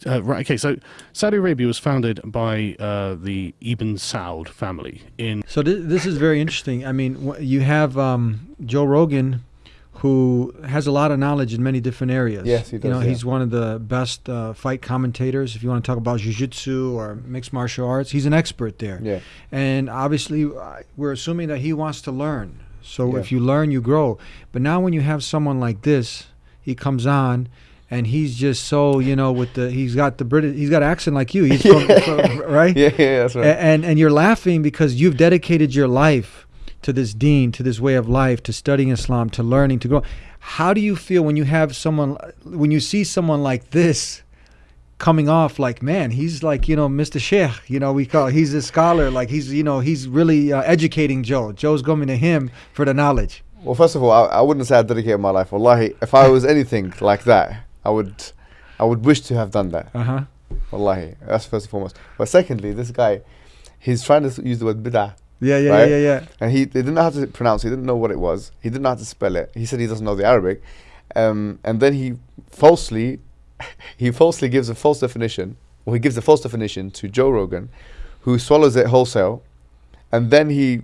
Uh, right. Okay. So Saudi Arabia was founded by uh, the Ibn Saud family in So th- this is very interesting. I mean, wh- you have um, Joe Rogan, who has a lot of knowledge in many different areas. Yes, he does. You know, yeah. he's one of the best uh, fight commentators. If you want to talk about jiu-jitsu or mixed martial arts, he's an expert there. Yeah. And obviously, we're assuming that he wants to learn. So Yeah. if you learn, you grow. But now, when you have someone like this, he comes on. And he's just so you know with the he's got the British he's got accent like you he's from, from- right Yeah, yeah, that's right. a- and and you're laughing because you've dedicated your life to this deen, to this way of life, to studying Islam, to learning, to grow. How do you feel when you have someone, when you see someone like this coming off like, man, he's like, you know, Mr. Sheikh, you know, we call, he's a scholar, like he's, you know, he's really uh, educating Joe. Joe's coming to him for the knowledge. Well, first of all, I, I wouldn't say I dedicated my life. Wallahi, if I was anything like that, I would, I would wish to have done that. Uh huh. Wallahi, that's first and foremost. But secondly, this guy, he's trying to use the word bid'ah. Yeah, yeah, right? yeah, yeah, yeah. And he, he didn't know how to pronounce it. He didn't know what it was. He didn't know how to spell it. He said he doesn't know the Arabic. Um, and then he falsely he falsely gives a false definition, or he gives a false definition to Joe Rogan, who swallows it wholesale, and then he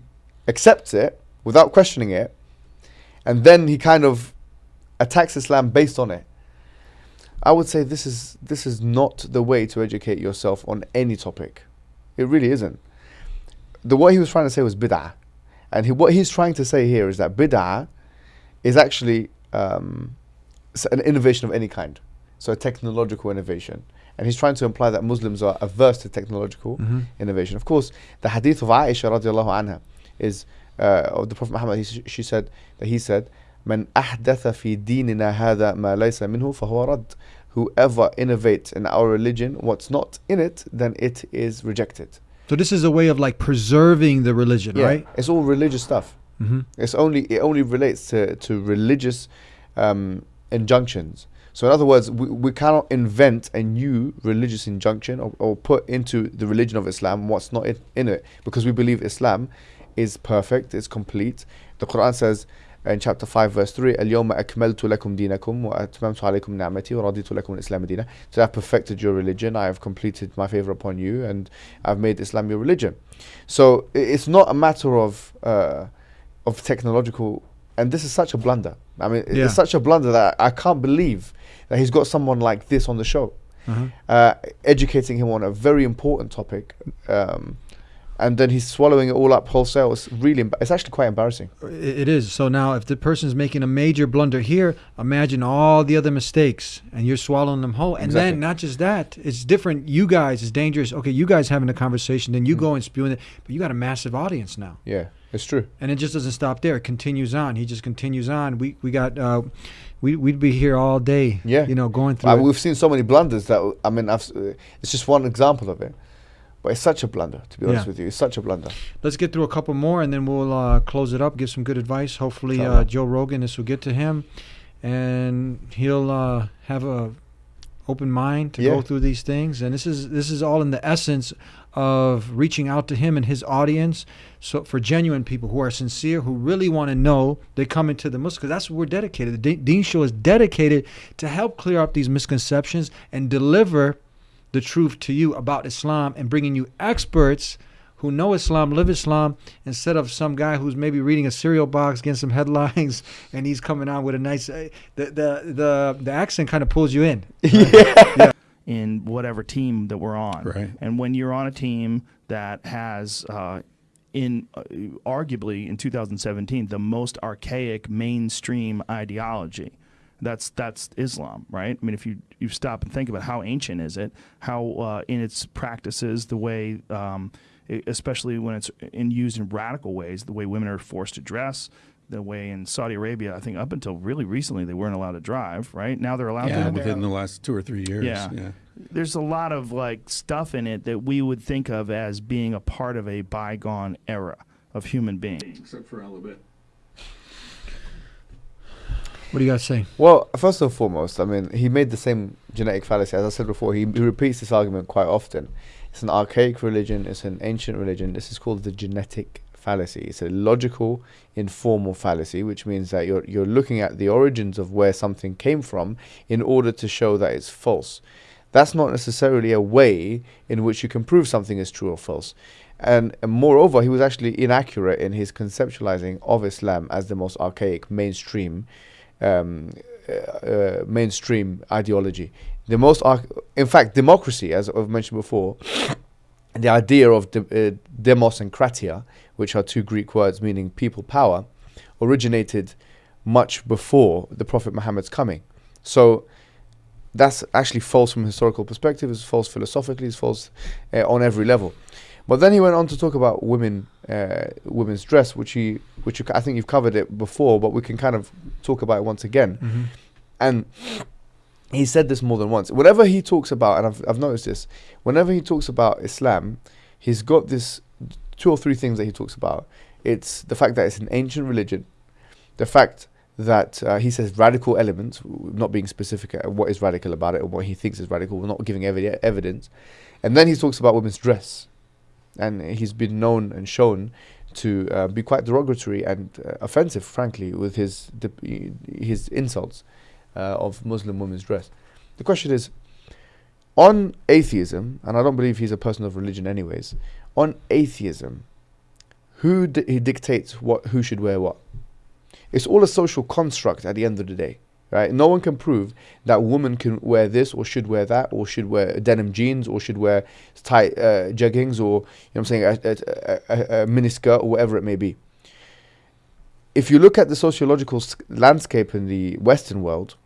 accepts it without questioning it, and then he kind of attacks Islam based on it. I would say this is this is not the way to educate yourself on any topic. It really isn't. The what he was trying to say was bid'ah, and he, what he's trying to say here is that bid'ah is actually um, an innovation of any kind, so a technological innovation. And he's trying to imply that Muslims are averse to technological innovation. Of course, the hadith of Aisha radiallahu anha is uh, of the Prophet Muhammad. He, she said that he said, "Man ahdatha fi dinina hada ma laysa minhu fahuwa rad." Whoever innovates in our religion what's not in it, then it is rejected. So this is a way of like preserving the religion, right? It's all religious stuff. Mhm. It's only it only relates to to religious um, injunctions. So in other words, we, we cannot invent a new religious injunction or, or put into the religion of Islam what's not in, in it because we believe Islam is perfect, it's complete. The Quran says in chapter 5 verse 3 اليوم أكملت لكم دينكم وأتممت عليكم نعمتي ورضيت لكم الإسلام دينا So I've perfected your religion, I have completed my favor upon you and I've made Islam your religion. So i- it's not a matter of uh, of technological and this is such a blunder. I mean Yeah. it's such a blunder that I can't believe that he's got someone like this on the show. Uh-huh. Uh, educating him on a very important topic. Um, and then he's swallowing it all up wholesale. It's really, it's actually quite embarrassing. It is. So now, if the person's making a major blunder here, imagine all the other mistakes, and you're swallowing them whole. And Exactly. then not just that, it's different. You guys it's dangerous. Okay, you guys having a conversation, then you Mm. go and spewing it, but you got a massive audience now, Yeah, it's true. and it just doesn't stop there. It continues on. He just continues on. We we got. Uh, we, we'd be here all day, Yeah. you know, going through it. we've seen so many blunders that I mean, I've, uh, it's just one example of it. But it's such a blunder, to be honest Yeah. with you. It's such a blunder. Let's get through a couple more, and then we'll uh, close it up. Give some good advice. Hopefully, uh, Joe Rogan, this will get to him, and he'll uh, have a open mind to Yeah. go through these things. And this is this is all in the essence of reaching out to him and his audience. So for genuine people who are sincere, who really want to know, they come into the Muslim because that's what we're dedicated. The De- Deen Show is dedicated to help clear up these misconceptions and deliver the truth to you about Islam and bringing you experts who know Islam, live Islam, instead of some guy who's maybe reading a cereal box, getting some headlines, and he's coming out with a nice. Uh, the the the the accent kind of pulls you in. Yeah. in whatever team that we're on. Right. And when you're on a team that has, uh, in uh, arguably in 2017, the most archaic mainstream ideology. That's that's Islam, right? I mean, if you you stop and think about how ancient is it, how uh, in its practices, the way, um, especially when it's in used in radical ways, the way women are forced to dress, the way in Saudi Arabia, I think up until really recently they weren't allowed to drive, right? Now they're allowed Yeah, to. within the last two or three years. Yeah. yeah. There's a lot of like stuff in it that we would think of as being a part of a bygone era of human beings. Except for Alabama. What do you to say? Well, first and foremost, I mean, he made the same genetic fallacy. As I said before, he, he repeats this argument quite often. It's an archaic religion, it's an ancient religion. This is called the genetic fallacy. It's a logical, informal fallacy, which means that you're, you're looking at the origins of where something came from in order to show that it's false. That's not necessarily a way in which you can prove something is true or false. And, and moreover, he was actually inaccurate in his conceptualizing of Islam as the most archaic mainstream um, uh, uh, mainstream ideology. The most, in fact, democracy, as I've mentioned before, the idea of de- uh, demos and kratia, which are two Greek words meaning people power, originated much before the Prophet Muhammad's coming. So that's actually false from a historical perspective. It's false philosophically. It's false uh, on every level. But then he went on to talk about women, uh, women's dress, which he, which you, I think you've covered it before, but we can kind of talk about it once again. And he said this more than once. Whenever he talks about, and I've, I've noticed this, whenever he talks about Islam, he's got this two or three things that he talks about. It's the fact that it's an ancient religion, the fact that uh, he says radical elements, not being specific at what is radical about it or what he thinks is radical, we're not giving evi- evidence. And then he talks about women's dress. And he's been known and shown to uh, be quite derogatory and uh, offensive, frankly, with his his insults uh, of Muslim women's dress. The question is, on atheism, and I don't believe he's a person of religion, anyways. On atheism, who di- he dictates what who should wear what? It's all a social construct at the end of the day, right? No one can prove that women can wear this or should wear that or should wear denim jeans or should wear tight uh, jeggings or you know I'm saying a, a, a, a miniskirt or whatever it may be. If you look at the sociological landscape in the Western world,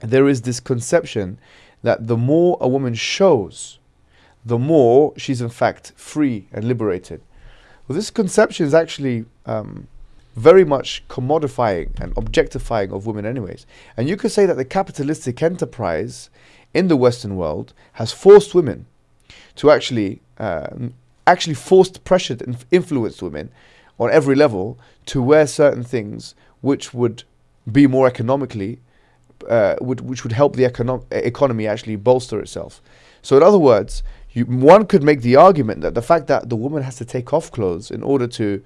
there is this conception that the more a woman shows, the more she's in fact free and liberated. Well, this conception is actually um, very much commodifying and objectifying of women, anyways. And you could say that the capitalistic enterprise in the Western world has forced women to actually, uh, actually forced, pressured, and influenced women on every level to wear certain things which would be more economically, uh, would, which would help the econo- economy actually bolster itself. So, in other words, you, one could make the argument that the fact that the woman has to take off clothes in order to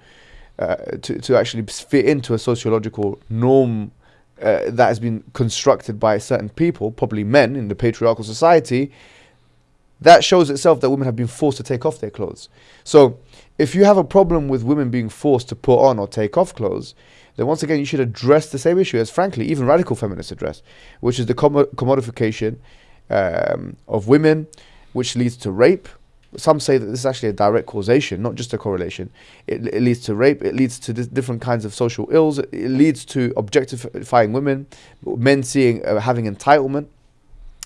uh, to, to actually fit into a sociological norm uh, that has been constructed by certain people, probably men in the patriarchal society, that shows itself that women have been forced to take off their clothes. So, if you have a problem with women being forced to put on or take off clothes, then once again you should address the same issue as, frankly, even radical feminists address, which is the commo- commodification um, of women, which leads to rape. Some say that this is actually a direct causation, not just a correlation. It, it leads to rape. It leads to di- different kinds of social ills. It, it leads to objectifying women, men seeing uh, having entitlement.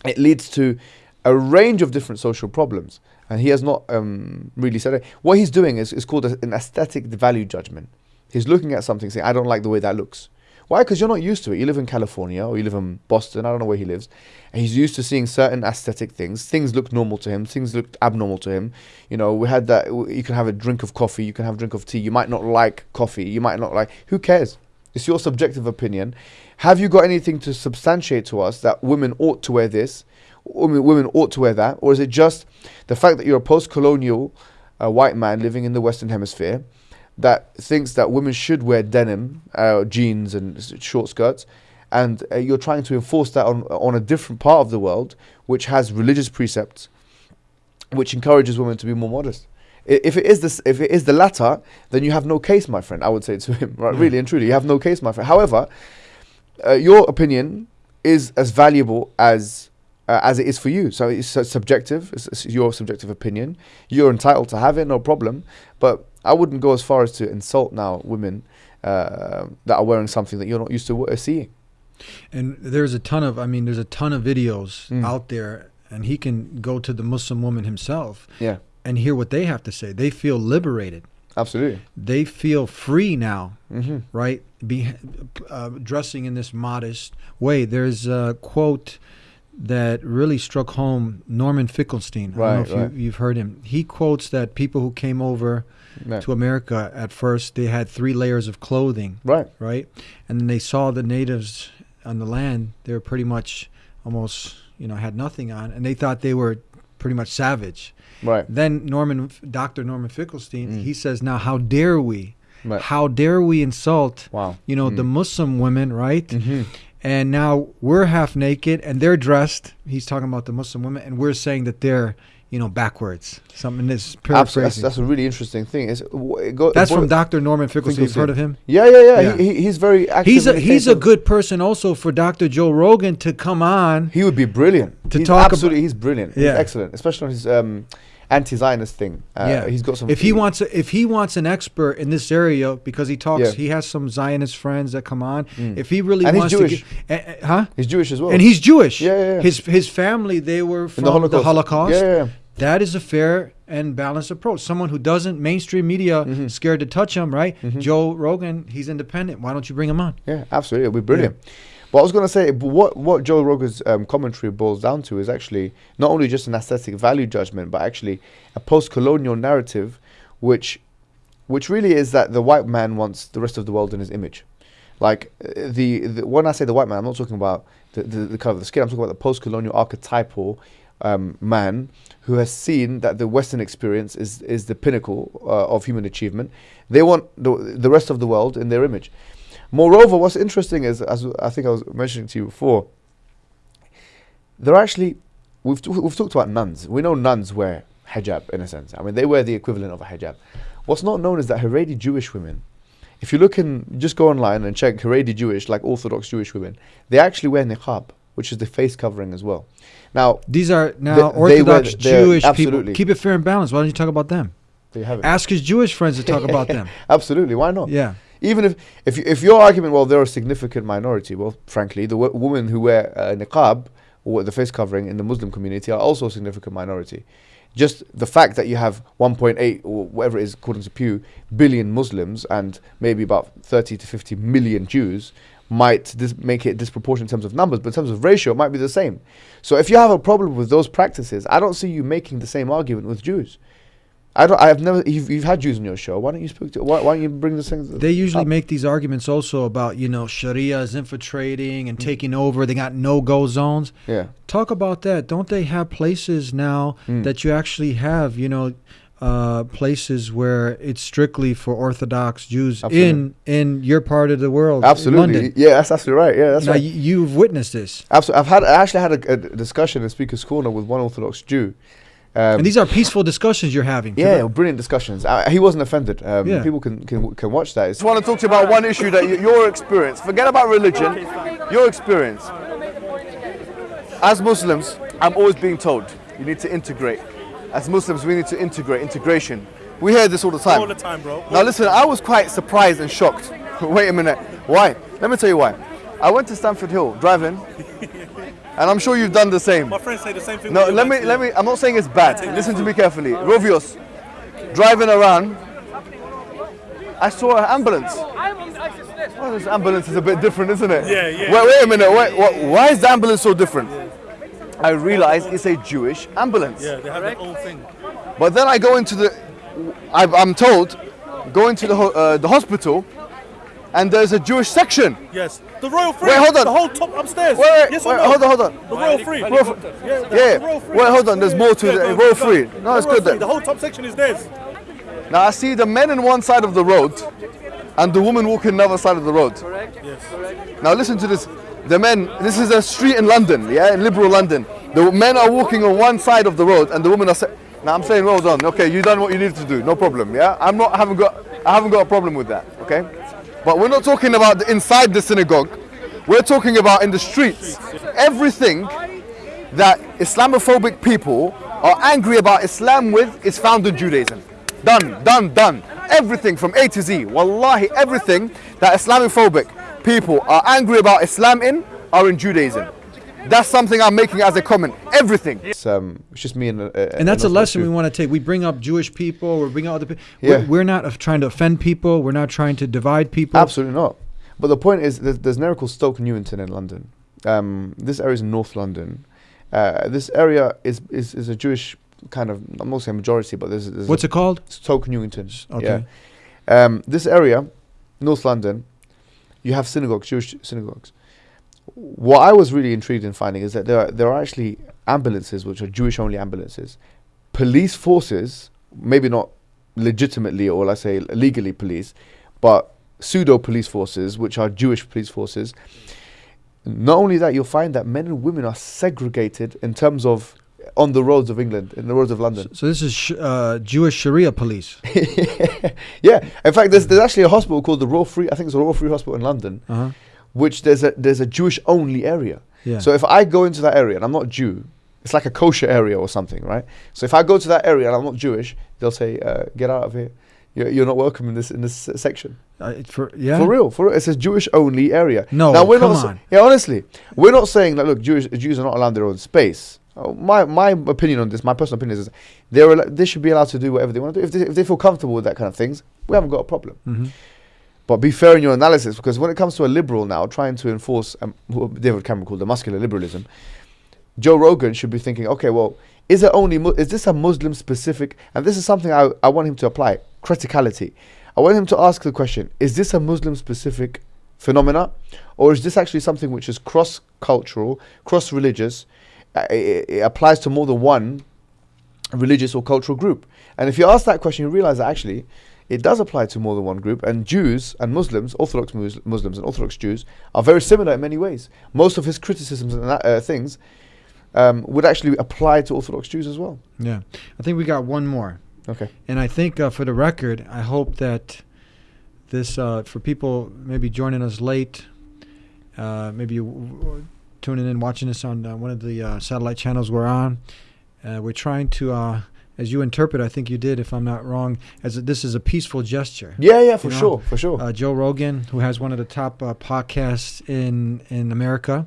It leads to a range of different social problems. And he has not um, really said it. What he's doing is, is called a- an aesthetic value judgment. He's looking at something saying, I don't like the way that looks. Why? Because you're not used to it. You live in California or you live in Boston. I don't know where he lives. And he's used to seeing certain aesthetic things. Things look normal to him. Things look abnormal to him. You know, we had that. You can have a drink of coffee. You can have a drink of tea. You might not like coffee. You might not like. Who cares? It's your subjective opinion. Have you got anything to substantiate to us that women ought to wear this? Women, women ought to wear that? Or is it just the fact that you're a post colonial uh, white man living in the Western Hemisphere? That thinks that women should wear denim, uh, jeans, and short skirts, and uh, you're trying to enforce that on on a different part of the world, which has religious precepts, which encourages women to be more modest. If it is this, if it is the latter, then you have no case, my friend. I would say to him, right? Really and truly, you have no case, my friend. However, uh, your opinion is as valuable as uh, as it is for you. So it's uh, subjective. It's, it's your subjective opinion. You're entitled to have it, no problem. But I wouldn't go as far as to insult now women uh, that are wearing something that you're not used to seeing. And there's a ton of, I mean, there's a ton of videos Mm. out there, and he can go to the Muslim woman himself Yeah, and hear what they have to say. They feel liberated. absolutely. They feel free now, hmm right? Be uh, dressing in this modest way. There's a quote that really struck home. Norman Finkelstein. I Right, don't know if right. you, you've heard him. He quotes that people who came over Yeah. to America at first they had three layers of clothing, Right. right? And then they saw the natives on the land. They were pretty much almost, you know, had nothing on, and they thought they were pretty much savage. Right. Then Norman, Dr. Norman Finkelstein, Mm. he says, "Now, how dare we? Right. How dare we insult, Wow. you know, the Muslim women, right? hmm And now we're half naked and they're dressed. He's talking about the Muslim women, and we're saying that they're, you know, backwards. Something that's Absolutely. That's, that's a really interesting thing. It's, it go, That's from Dr. Norman Finkelstein. You've heard of him? Yeah, yeah, yeah. Yeah. He, he, he's very active. He's a he's a good person also for Dr. Joe Rogan to come on. He would be brilliant. To he's talk absolutely, he's brilliant. He's Yeah. excellent, especially on his um, anti-Zionist thing. Uh, yeah, he's got some. If he wants, a, if he wants an expert in this area because he talks, Yeah. he has some Zionist friends that come on. Mm. If he really And he's wants Jewish. to, get, uh, uh, huh? he's Jewish as well. And he's Jewish. Yeah, yeah, yeah. His his family they were from the the Holocaust. Holocaust. Yeah, yeah, yeah. That is a fair and balanced approach. Someone who doesn't mainstream media Mhm. scared to touch him, right? Mhm. Joe Rogan, he's independent. Why don't you bring him on? Yeah, absolutely. It'll be brilliant. But I was going to say, what what Joe Rogan's um, commentary boils down to is actually not only just an aesthetic value judgment, but actually a post-colonial narrative, which which really is that the white man wants the rest of the world in his image. Like uh, the, the when I say the white man, I'm not talking about the, the, the color of the skin. I'm talking about the post-colonial archetypal um, man who has seen that the Western experience is is the pinnacle uh, of human achievement. They want the the rest of the world in their image. Moreover, what's interesting is, as I think I was mentioning to you before, they're actually we've t- we've talked about nuns. We know nuns wear hijab in a sense. I mean, they wear the equivalent of a hijab. What's not known is that Haredi Jewish women, if you look in, just go online and check Haredi Jewish, like Orthodox Jewish women, they actually wear niqab, which is the face covering as well. Now, These are now they Orthodox Jewish people. Keep it fair and balanced. Why don't you talk about them? there have it. Ask his Jewish friends to talk about them. Absolutely, why not? Yeah. Even if if, if your argument, well, they're a significant minority. Well, frankly, the women who wear uh, niqab or the face covering in the Muslim community are also a significant minority. Just the fact that you have 1.8 or whatever it is, according to Pew, billion Muslims and maybe about 30 to 50 million Jews might make it disproportionate in terms of numbers, but in terms of ratio, it might be the same. So if you have a problem with those practices, I don't see you making the same argument with Jews. I don't. I have never. You've, you've had Jews on your show. Why don't you speak to? Why, why don't you bring this thing? They usually up? make these arguments also about, you know, Sharia is infiltrating Mm. and taking over. They got no go zones. Yeah. Talk about that. Don't they have places now Mm. that you actually have, you know, uh, places where it's strictly for Orthodox Jews in in your part of the world, Absolutely. Yeah, that's absolutely right. Yeah, that's now right. you've witnessed this, Absolutely. I've had. I actually had a, a discussion in Speaker's Corner with one Orthodox Jew. Um, and these are peaceful discussions you're having. yeah, brilliant discussions. Uh, he wasn't offended. Um, Yeah. People can, can can watch that. It's just want to talk to you about one issue that you, your experience. Forget about religion. Your experience. As Muslims, I'm always being told you need to integrate. As Muslims, we need to integrate. Integration. We hear this all the time. All the time, bro. Now listen, I was quite surprised and shocked. Wait a minute. Why? Let me tell you why. I went to Stamford Hill driving, and I'm sure you've done the same. My friends say the same thing. No, let me let me. I'm not saying it's bad. Listen to me carefully. Rovios, driving around. I saw an ambulance. Well, this ambulance is a bit different, isn't it? Yeah, yeah. Wait, wait a minute. Wait, what, why is the ambulance so different? I realized it's a Jewish ambulance. Yeah, they have their own thing. But then I go into the, I, I'm told, go into the uh, the hospital, and there's a Jewish section. Yes. The Royal Free. Wait, hold on. The whole top upstairs. Wait, wait, yes wait, no? hold on, hold on. The Royal Free. Royal Free. Yeah. the- Yeah. the Royal Free. Wait, hold on, there's more to Yeah, the- go- Royal. Free. No, The it's Royal good then. The whole top section is theirs. Now I see the men on one side of the road, and the woman walking the other side of the road. Correct. Yes. Now listen to this. The men, this is a street in London, yeah, in liberal London. The men are walking on one side of the road, and the women are. Sa- now I'm saying, well done. Okay, you done what you needed to do. No problem. Yeah, I'm not. I haven't got. I haven't got a problem with that. Okay, but we're not talking about the, inside the synagogue. We're talking about in the streets. Everything that Islamophobic people are angry about Islam with is found in Judaism. Done, done, done. Everything from A to Z. Wallahi, everything that Islamophobic people are angry about Islam in are in Judaism. That's something I'm making as a comment. Everything. It's, um, it's just me and. Uh, and that's a lesson we want to take. We bring up Jewish people, we bring up other people. Yeah. We're, we're not trying to offend people. We're not trying to divide people. Absolutely not. But the point is, there's, there's an area called Stoke Newington in London. Um, this area is North London. Uh, this area is, is is a Jewish kind of, I'm not saying majority, but there's, there's What's a it called? Stoke Newington. Okay. Yeah. Um, this area, North London, you have synagogues, Jewish synagogues. What I was really intrigued in finding is that there are, there are actually ambulances which are Jewish only ambulances. Police forces, maybe not legitimately or let's say legally police, but pseudo police forces, which are Jewish police forces. Not only that, you'll find that men and women are segregated in terms of on the roads of England, in the roads of London. So this is sh- uh, Jewish Sharia police. Yeah, in fact, there's, there's actually a hospital called the Royal Free. I think it's the Royal Free Hospital in London, Uh-huh. Which there's a there's a Jewish only area. Yeah. So if I go into that area and I'm not Jew, it's like a kosher area or something, right? So if I go to that area and I'm not Jewish, they'll say, uh, "Get out of here. You're, you're not welcome in this in this uh, section." Uh, for yeah. For real, for real. It's a Jewish only area. No, now we're come not. on. yeah, honestly, we're not saying that. Look, Jewish Jews are not allowed their own space. Oh, my my opinion on this, my personal opinion is, they're they should be allowed to do whatever they want to do. If they, if they feel comfortable with that kind of things, we haven't got a problem. Mhm. But be fair in your analysis, because when it comes to a liberal now trying to enforce um, what David Cameron called the muscular liberalism, Joe Rogan should be thinking, okay, well, is it only is this a Muslim specific? And this is something I, I want him to apply criticality. I want him to ask the question: Is this a Muslim specific phenomena, or is this actually something which is cross cultural, cross religious? Uh, it, it applies to more than one religious or cultural group. And if you ask that question, you realize that actually it does apply to more than one group. And Jews and Muslims, Orthodox Mus- Muslims and Orthodox Jews, are very similar in many ways. Most of his criticisms and that, uh, things um, would actually apply to Orthodox Jews as well. Yeah. I think we got one more. Okay. And I think uh, for the record, I hope that this, uh, for people maybe joining us late, uh, maybe tuning in, watching this on uh, one of the uh, satellite channels we're on, uh, we're trying to, uh, as you interpret, I think you did, if I'm not wrong, as a, this is a peaceful gesture. Yeah, yeah, for You know, sure, for sure. Uh, Joe Rogan, who has one of the top uh, podcasts in in America,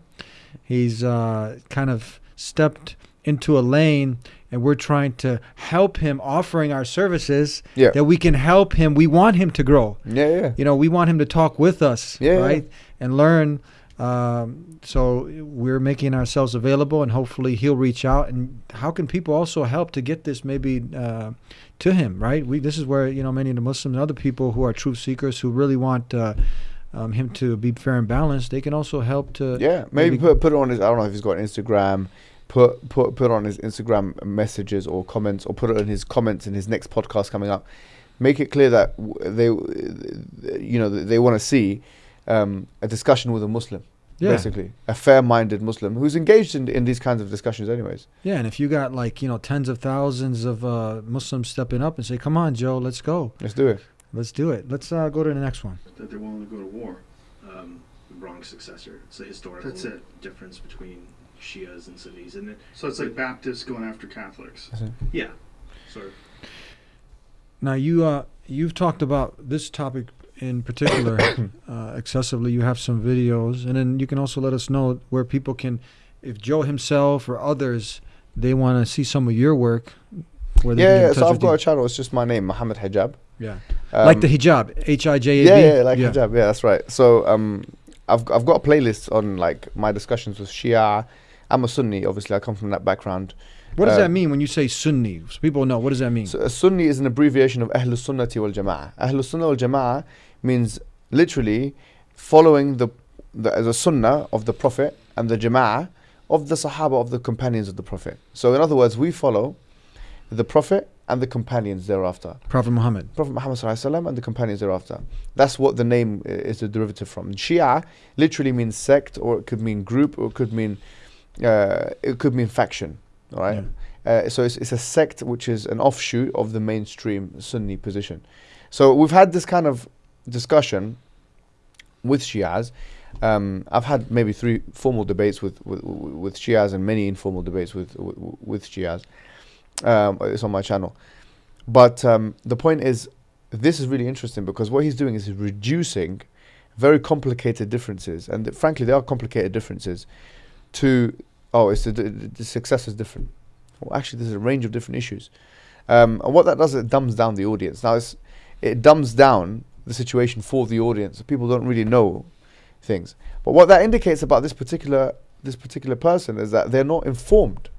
he's uh, kind of stepped into a lane, and we're trying to help him, offering our services Yeah. that we can help him. We want him to grow. Yeah, yeah. You know, we want him to talk with us, Yeah, yeah. right, and learn. Um, so we're making ourselves available, and hopefully he'll reach out. And how can people also help to get this maybe uh, to him, right? We this is where you know many of the Muslims and other people who are truth seekers who really want uh, um, him to be fair and balanced. They can also help to Yeah, maybe put put it on his. I don't know if he's got Instagram. Put put put on his Instagram messages or comments, or put it in his comments in his next podcast coming up. Make it clear that they, you know, they want to see um, a discussion with a Muslim, Yeah. basically a fair-minded Muslim who's engaged in in these kinds of discussions, anyways. Yeah, and if you got like you know tens of thousands of uh, Muslims stepping up and say, "Come on, Joe, let's go, Let's do it." let's do it." Let's uh, go to the next one. that they're willing to go to war. Um, the wrong successor. It's a historical That's it. difference between Shias and Sunnis, and it, So it's like Baptists going after Catholics. yeah, sort of. Now you uh, you've talked about this topic in particular uh, excessively. You have some videos, and then you can also let us know where people can, if Joe himself or others, they want to see some of your work. Where they Yeah, yeah. So I've got you. a channel. It's just my name, Muhammad Hijab. Yeah. Um, like the hijab, H I J A B. Yeah, yeah, like hijab. Yeah, that's right. So um, I've I've got a playlist on like my discussions with Shia. I'm a Sunni. Obviously, I come from that background. What does Uh, that mean when you say Sunni? So people know. What does that mean? So a Sunni is an abbreviation of Ahlus Sunnati wal Jama'ah. Ahlus Sunnah wal Jama'ah means literally following the, the as a Sunnah of the Prophet and the Jama'ah of the Sahaba of the companions of the Prophet. So in other words, we follow the Prophet and the companions thereafter. Prophet Muhammad. Prophet Muhammad sallallahu alaihi wasallam and the companions thereafter. That's what the name is a derivative from. Shia literally means sect, or it could mean group, or it could mean uh, it could mean faction. All right. Uh, so it's, it's a sect which is an offshoot of the mainstream Sunni position. So we've had this kind of discussion with Shias. Um, I've had maybe three formal debates with, with with Shias and many informal debates with with, with Shias. Um, it's on my channel. But um, the point is, this is really interesting because what he's doing is he's reducing very complicated differences, and th- frankly, they are complicated differences. To oh, it's the, the, success is different. Well, actually, there's a range of different issues, um, and what that does, it dumbs down the audience. Now, it dumbs down the situation for the audience. People don't really know things, but what that indicates about this particular this particular person is that they're not informed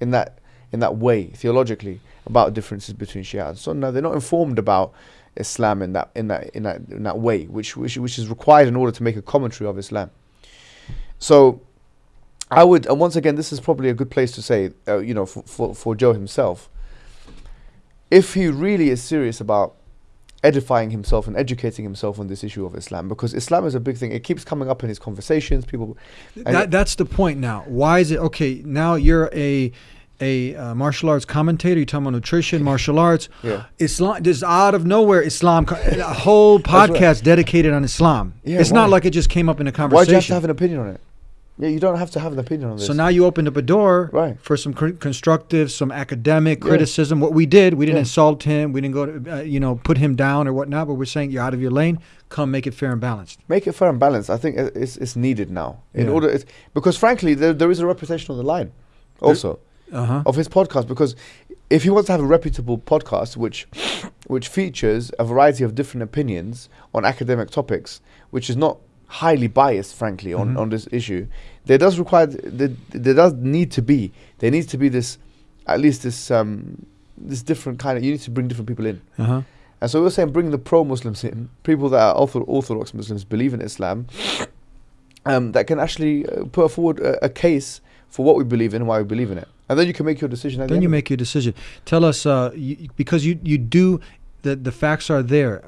in that in that way theologically about differences between Shia and Sunnah. They're not informed about Islam in that in that in that in that way, which which which is required in order to make a commentary of Islam. So, I would, and once again, this is probably a good place to say, uh, you know, for, for for Joe himself, if he really is serious about edifying himself and educating himself on this issue of Islam, because Islam is a big thing. It keeps coming up in his conversations. People, That, that's the point now. Why is it okay? Now you're a a uh, martial arts commentator. You're talking about nutrition, martial arts. Yeah. Islam. Just out of nowhere, Islam. A whole That's right. podcast dedicated on Islam. Yeah, it's not like it just came up in a conversation. why do you have to have an opinion on it? Yeah, you don't have to have an opinion on this. So now you opened up a door Right. for some cr- constructive, some academic Yeah. criticism. What we did, we didn't Yeah. insult him. We didn't go to, uh, you know, put him down or whatnot. But we're saying you're out of your lane. Come make it fair and balanced. make it fair and balanced. I think it's, it's needed now in Yeah. order it's, because frankly there, there is a reputation on the line also Uh huh. of his podcast because if he wants to have a reputable podcast which which features a variety of different opinions on academic topics which is not highly biased frankly on, Mhm. on this issue there does require there, there does need to be there needs to be this at least this um this different kind of you need to bring different people in Uh huh. and so we're saying bring the pro Muslims in, people that are ortho- Orthodox Muslims, believe in Islam, um, that can actually uh, put forward a, a case for what we believe in and why we believe in it. And then you can make your decision. The Then end you make your decision. Tell us, uh, you, because you you do the the facts are there.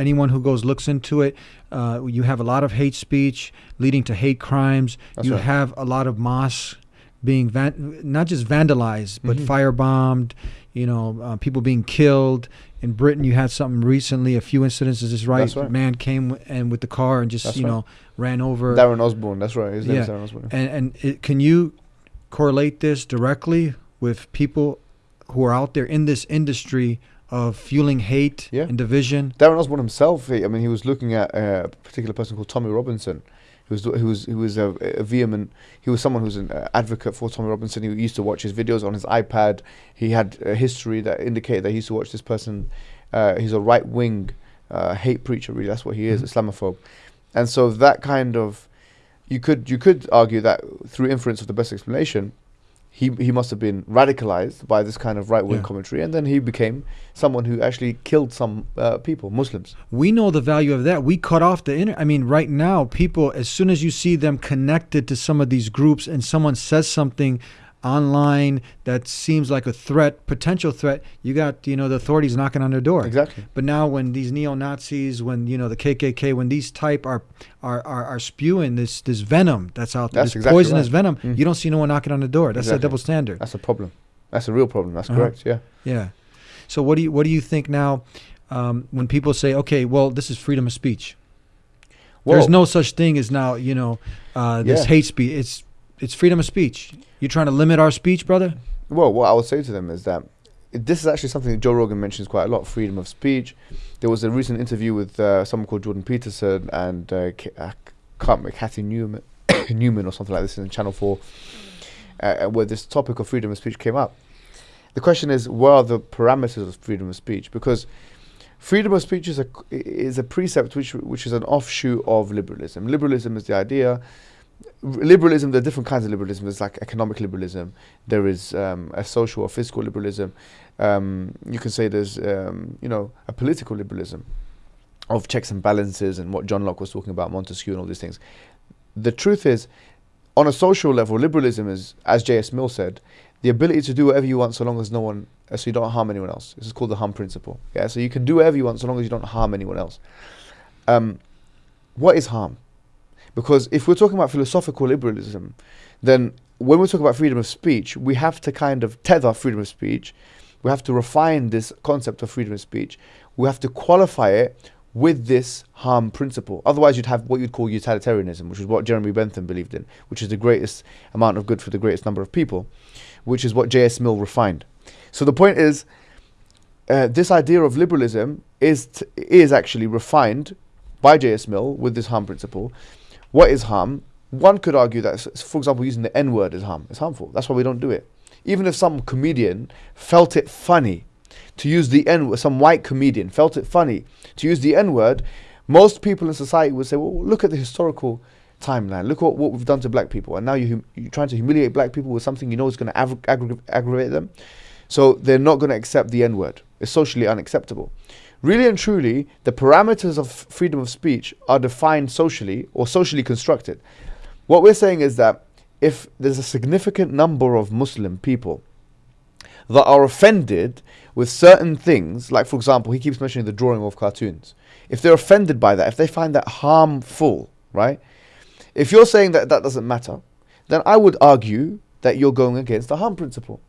Anyone who goes looks into it. Uh, you have a lot of hate speech leading to hate crimes. That's you right. have a lot of mosques being van- not just vandalized but Mhm. firebombed. You know, uh, people being killed. In Britain, you had something recently. A few incidences. Is this right? Right. Man came w- and with the car and just That's you right. know ran over. Darren Osborne, that's right. His name yeah. is Darren Osborne. And and it, can you correlate this directly with people who are out there in this industry of fueling hate Yeah. and division? Darren Osborne himself, he- I mean, he was looking at uh, a particular person called Tommy Robinson, who was who was who was a, a vehement. He was someone who was an uh, advocate for Tommy Robinson. He used to watch his videos on his iPad. He had a history that indicated that he used to watch this person. Uh, he's a right wing uh, hate preacher. Really, that's what he is, Islamophobe. And so that kind of, you could you could argue that through inference of the best explanation, he he must have been radicalized by this kind of right wing Yeah. commentary, and then he became someone who actually killed some uh, people, Muslims. we know the value of that. We cut off the internet. I mean, right now, people, as soon as you see them connected to some of these groups and someone says something online that seems like a threat, potential threat, you got, you know, the authorities knocking on their door. Exactly. But now when these neo Nazis, when, you know, the KKK, when these type are, are, are, are spewing this, this venom that's out there, That's this exactly poisonous right. venom, Mhm. you don't see no one knocking on the door. That's a double standard. That's a problem. That's a real problem. That's Uh-huh. correct. Yeah. Yeah. So what do you what do you think now um, when people say, okay, well, this is freedom of speech? There's no such thing as now, you know, uh, this Yeah. hate speech. It's it's freedom of speech. You're trying to limit our speech, brother. Well, what I would say to them is that this is actually something that Joe Rogan mentions quite a lot: freedom of speech. There was a recent interview with uh, someone called Jordan Peterson and uh, uh, can't remember, Cathy Newman, Newman or something like this in Channel Four, uh, where this topic of freedom of speech came up. The question is, what are the parameters of freedom of speech? Because freedom of speech is a is a precept which which is an offshoot of liberalism. Liberalism is the idea. Liberalism, there are different kinds of liberalism. There's like economic liberalism. There is um, a social or fiscal liberalism. Um, you can say there's um, you know a political liberalism of checks and balances and what John Locke was talking about, Montesquieu and all these things. The truth is, on a social level, liberalism is, as J.S. Mill said, the ability to do whatever you want so long as no one, uh, so you don't harm anyone else. This is called the harm principle. Yeah, so you can do whatever you want so long as you don't harm anyone else. Um, what is harm? Because if we're talking about philosophical liberalism, then when we're talking about freedom of speech, we have to kind of tether freedom of speech. We have to refine this concept of freedom of speech. We have to qualify it with this harm principle. Otherwise, you'd have what you'd call utilitarianism, which is what Jeremy Bentham believed in, which is the greatest amount of good for the greatest number of people, which is what J.S. Mill refined. So the point is, uh, this idea of liberalism is is actually refined by J.S. Mill with this harm principle. What is harm? One could argue that, for example, using the N word is harm. It's harmful. That's why we don't do it. Even if some comedian felt it funny to use the N word, some white comedian felt it funny to use the N word, most people in society would say, well, look at the historical timeline. Look what, what we've done to black people. And now you you're trying to humiliate black people with something you know is going to aggra- aggravate them. So they're not going to accept the N word. It's socially unacceptable. Really and truly, the parameters of freedom of speech are defined socially or socially constructed. What we're saying is that if there's a significant number of Muslim people that are offended with certain things, like for example, he keeps mentioning the drawing of cartoons. If they're offended by that, if they find that harmful, right? If you're saying that that doesn't matter, then I would argue that you're going against the harm principle.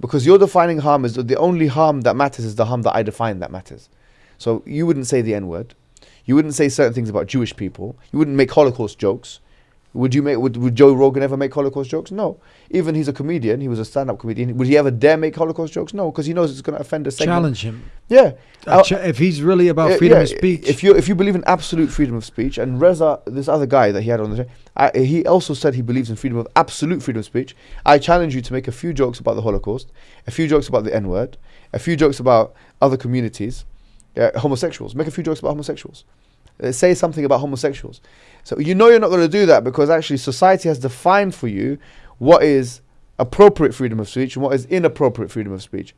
Because you're defining harm as the only harm that matters is the harm that I define that matters. So you wouldn't say the N word. You wouldn't say certain things about Jewish people. You wouldn't make Holocaust jokes. Would you make? Would, would Joe Rogan ever make Holocaust jokes? No. Even he's a comedian. He was a stand-up comedian. Would he ever dare make Holocaust jokes? No, because he knows it's going to offend a segment. Challenge him. Yeah. Uh, ch- if he's really about uh, freedom yeah, of speech, If you if you believe in absolute freedom of speech, and Reza, this other guy that he had on the show, I, he also said he believes in freedom of absolute freedom of speech. I challenge you to make a few jokes about the Holocaust, a few jokes about the N word, a few jokes about other communities, uh, homosexuals. Make a few jokes about homosexuals. Uh, say something about homosexuals. So you know you're not going to do that because actually society has defined for you what is appropriate freedom of speech and what is inappropriate freedom of speech.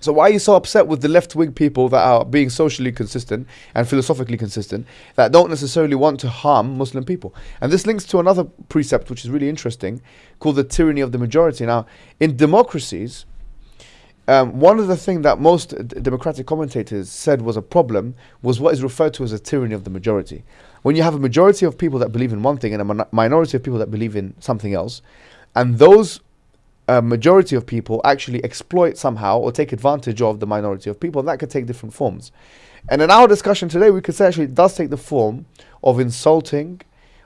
So why are you so upset with the left wing people that are being socially consistent and philosophically consistent that don't necessarily want to harm Muslim people? And this links to another precept which is really interesting called the tyranny of the majority. Now, in democracies, um, one of the things that most democratic commentators said was a problem was what is referred to as a tyranny of the majority. When you have a majority of people that believe in one thing and a min- minority of people that believe in something else, and those a majority of people actually exploit somehow or take advantage of the minority of people, and that could take different forms. And in our discussion today, we could say actually it does take the form of insulting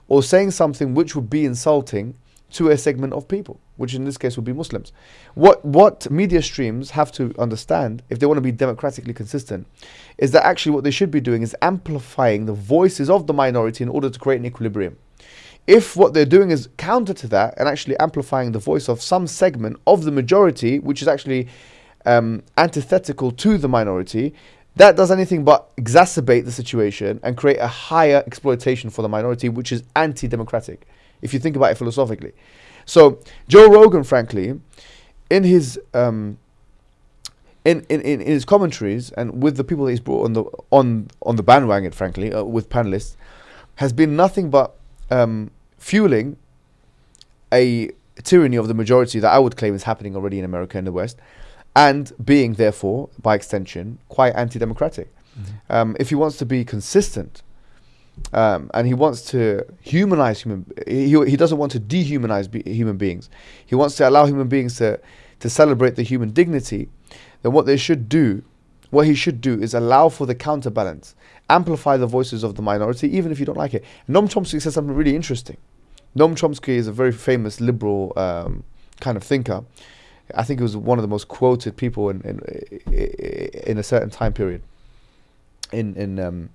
or saying something which would be insulting to a segment of people, which in this case would be Muslims. What what media streams have to understand, if they want to be democratically consistent, is that actually what they should be doing is amplifying the voices of the minority in order to create an equilibrium. If what they're doing is counter to that and actually amplifying the voice of some segment of the majority, which is actually um, antithetical to the minority, that does anything but exacerbate the situation and create a higher exploitation for the minority, which is anti democratic, if you think about it philosophically. So, Joe Rogan, frankly, in his. Um, in, in, in his commentaries and with the people that he's brought on the on on the bandwagon, frankly, uh, with panelists, has been nothing but um, fueling a tyranny of the majority that I would claim is happening already in America and the West, and being therefore, by extension, quite anti-democratic. Um, if he wants to be consistent, um, and he wants to humanize human, he, he doesn't want to dehumanize be, human beings. He wants to allow human beings to to celebrate the human dignity. Then what they should do, what he should do, is allow for the counterbalance, amplify the voices of the minority, even if you don't like it. Noam Chomsky says something really interesting. Noam Chomsky is a very famous liberal um, kind of thinker. I think he was one of the most quoted people in in, in a certain time period. In in um,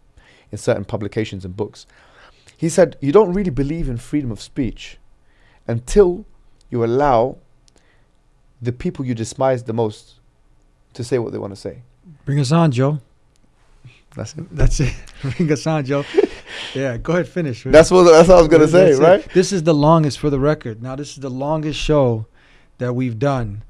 in certain publications and books, he said, "You don't really believe in freedom of speech until you allow the people you despise the most to say what they want to say." Bring us on, Joe. That's it. That's it. Bring us on, Joe. Yeah, go ahead, finish. That's what that's what I was gonna say, That's it. right? This is the longest for the record. Now, this is the longest show that we've done.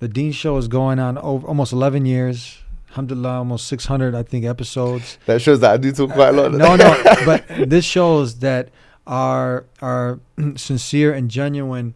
The Deen Show is going on over almost 11 years. Alhamdulillah, almost 600, I think, episodes. That shows that I do talk quite a lot. no, no, but this shows that our our sincere and genuine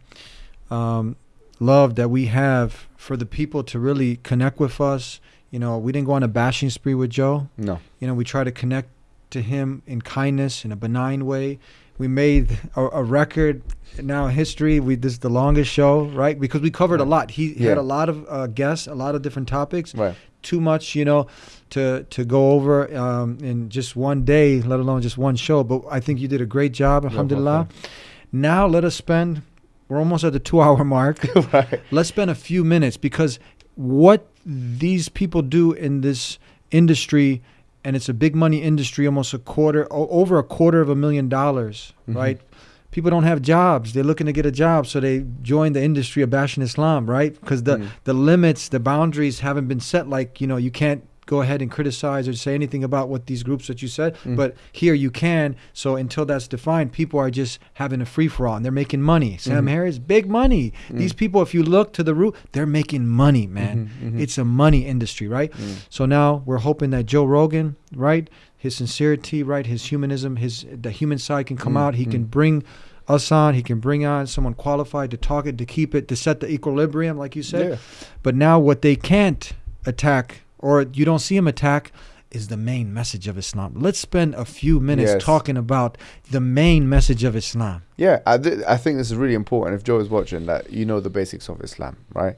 um, love that we have for the people to really connect with us. You know, we didn't go on a bashing spree with Joe. No. You know, we try to connect to him in kindness, in a benign way. We made a, a record now in history. We this is the longest show, right? Because we covered a lot. He Yeah. had a lot of uh, guests, a lot of different topics. Right. Too much, you know, to to go over um, in just one day, let alone just one show. But I think you did a great job, alhamdulillah. Now let us spend. We're almost at the two-hour mark. right. Let's spend a few minutes because what these people do in this industry, and it's a big money industry, almost a quarter, over a quarter of a million dollars, Mhm. right? People don't have jobs. They're looking to get a job, so they join the industry of bashing Islam, right? Because the Mm. the limits, the boundaries haven't been set. Like you know, you can't go ahead and criticize or say anything about what these groups that you said, Mm. but here you can. So until that's defined, people are just having a free for all, and they're making money. Sam Mhm. Harris, big money. These people, if you look to the root, they're making money, man. Mhm, mhm. It's a money industry, right? Mm. So now we're hoping that Joe Rogan, right, his sincerity, right, his humanism, his the human side can come Mm, out. He can mm. bring us on. He can bring on someone qualified to talk it, to keep it, to set the equilibrium, like you said. Yeah. But now what they can't attack, or you don't see him attack, is the main message of Islam. Let's spend a few minutes Yes. talking about the main message of Islam. Yeah, I, th- I think this is really important. If Joe is watching, that you know the basics of Islam, right?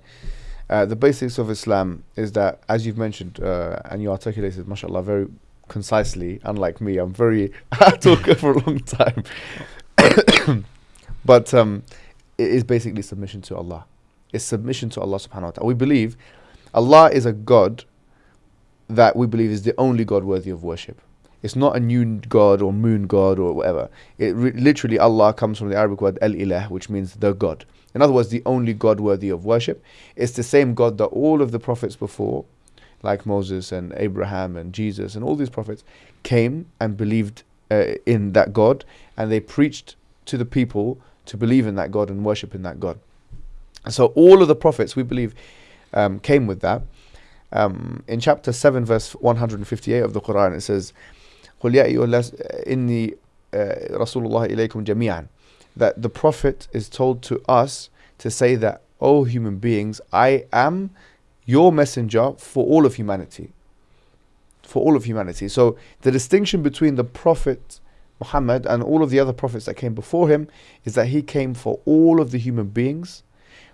Uh, the basics of Islam is that, as you've mentioned, uh, and you articulated, mashallah, very concisely. Unlike me, I'm very I talk for a long time. but um, it is basically submission to Allah. It's submission to Allah subhanahu wa ta'ala. We believe Allah is a God that we believe is the only God worthy of worship. It's not a new God or moon God or whatever. It literally Allah comes from the Arabic word El Ilah, which means the God. In other words, the only God worthy of worship. It's the same God that all of the prophets before, like Moses and Abraham and Jesus and all these prophets, came and believed uh, in that God, and they preached to the people to believe in that God and worship in that God. So all of the prophets, we believe, um, came with that. Um, in chapter 7, verse 158 of the Quran, it says, قل يا أيها الناس إني uh, رسول الله إليكم جميعا that the prophet is told to us to say that oh human beings I am your messenger for all of humanity for all of humanity so the distinction between the prophet Muhammad and all of the other prophets that came before him is that he came for all of the human beings,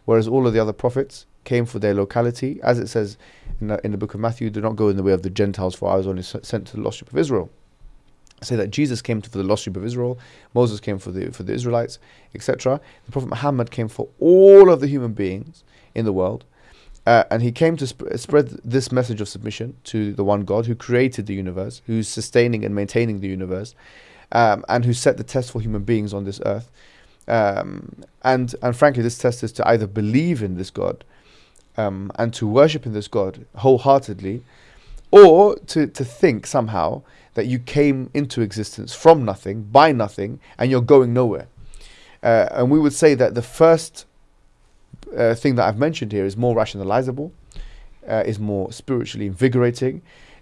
whereas all of the other prophets came for their locality. As it says in the, in the book of Matthew, do not go in the way of the Gentiles, for I was only sent to the lost sheep of Israel. Say that Jesus came to for the lost sheep of Israel, Moses came for the for the Israelites, etc. The Prophet Muhammad came for all of the human beings in the world, uh, and he came to sp- spread this message of submission to the one God who created the universe, who's sustaining and maintaining the universe, um, and who set the test for human beings on this earth. Um, and and frankly, this test is to either believe in this God um, and to worship in this God wholeheartedly, or to, to think somehow that you came into existence from nothing, by nothing, and you're going nowhere. Uh, and we would say that the first uh, thing that I've mentioned here is more rationalizable, uh, is more spiritually invigorating,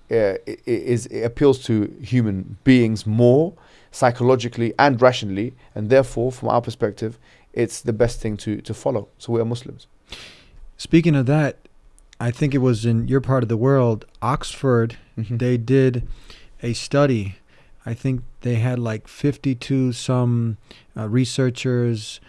uh, it, is, it appeals to human beings more psychologically and rationally, and therefore, from our perspective, it's the best thing to, to follow. So we are Muslims. Speaking of that, I think it was in your part of the world, Oxford, Mhm. they did a study. I think they had like 52 some uh, researchers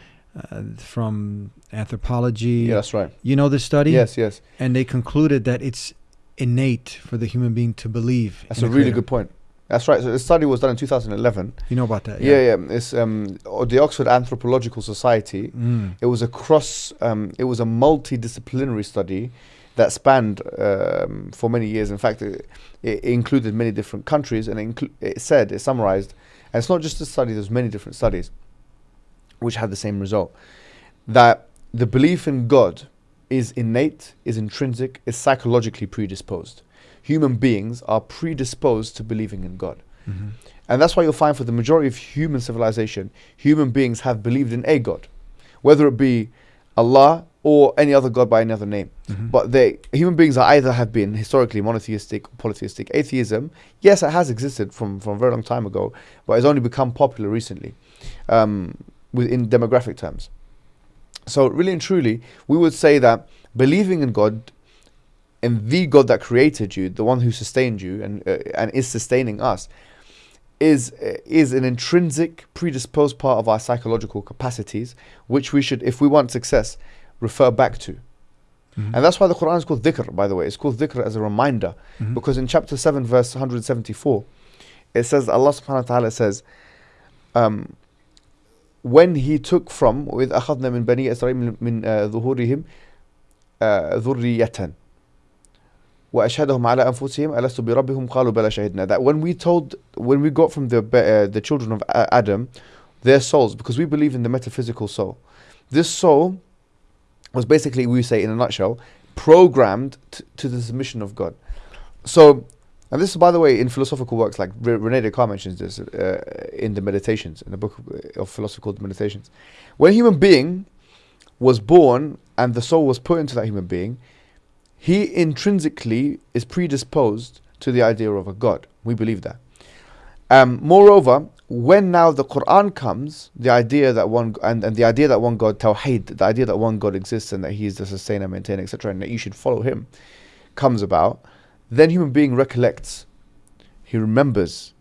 uh, from anthropology. Yeah, that's right. You know this study? Yes, yes. And they concluded that it's innate for the human being to believe. That's a really Creator. good point. That's right. So the study was done in 2011. You know about that? Yeah, yeah. It's um, the Oxford Anthropological Society. Mm. It was a cross. Um, it was a multidisciplinary study that spanned um, for many years. In fact, it, it included many different countries, and it, it said it summarized. And it's not just a study. There's many different studies, which had the same result. That the belief in God is innate, is intrinsic, is psychologically predisposed. Human beings are predisposed to believing in God. Mhm. And that's why you'll find for the majority of human civilization, human beings have believed in a God, whether it be Allah or any other God by any other name. Mhm. But they human beings are either have been historically monotheistic or polytheistic. Atheism, yes, it has existed from, from a very long time ago, but it's only become popular recently um, within demographic terms. So really and truly, we would say that believing in God and the God that created you, the one who sustained you and uh, and is sustaining us, is uh, is an intrinsic predisposed part of our psychological capacities, which we should, if we want success, refer back to. Mhm. And that's why the Quran is called dhikr, by the way. It's called dhikr as a reminder. Mhm. Because in chapter 7, verse 174, it says, Allah subhanahu wa ta'ala says, um, when he took from, with أخذنا من بني إسرائيل من uh, ظهورهم uh, ذرية وأشهدهم على أنفسهم ألست بربهم قالوا بلى شهدنا that when we told when we got from the be- uh, the children of A- Adam their souls because we believe in the metaphysical soul this soul was basically we say in a nutshell programmed t- to the submission of God so and this is by the way in philosophical works like Re- Rene Descartes mentions this uh, in the meditations in the book of, of philosophy called meditations when a human being was born and the soul was put into that human being he intrinsically is predisposed to the idea of a God. We believe that. Um, moreover, when now the Quran comes, the idea that one and, and the idea that one God, Tawheed, the idea that one God exists and that He is the sustainer, maintainer, etc., and that you should follow Him, comes about, then human being recollects, he remembers,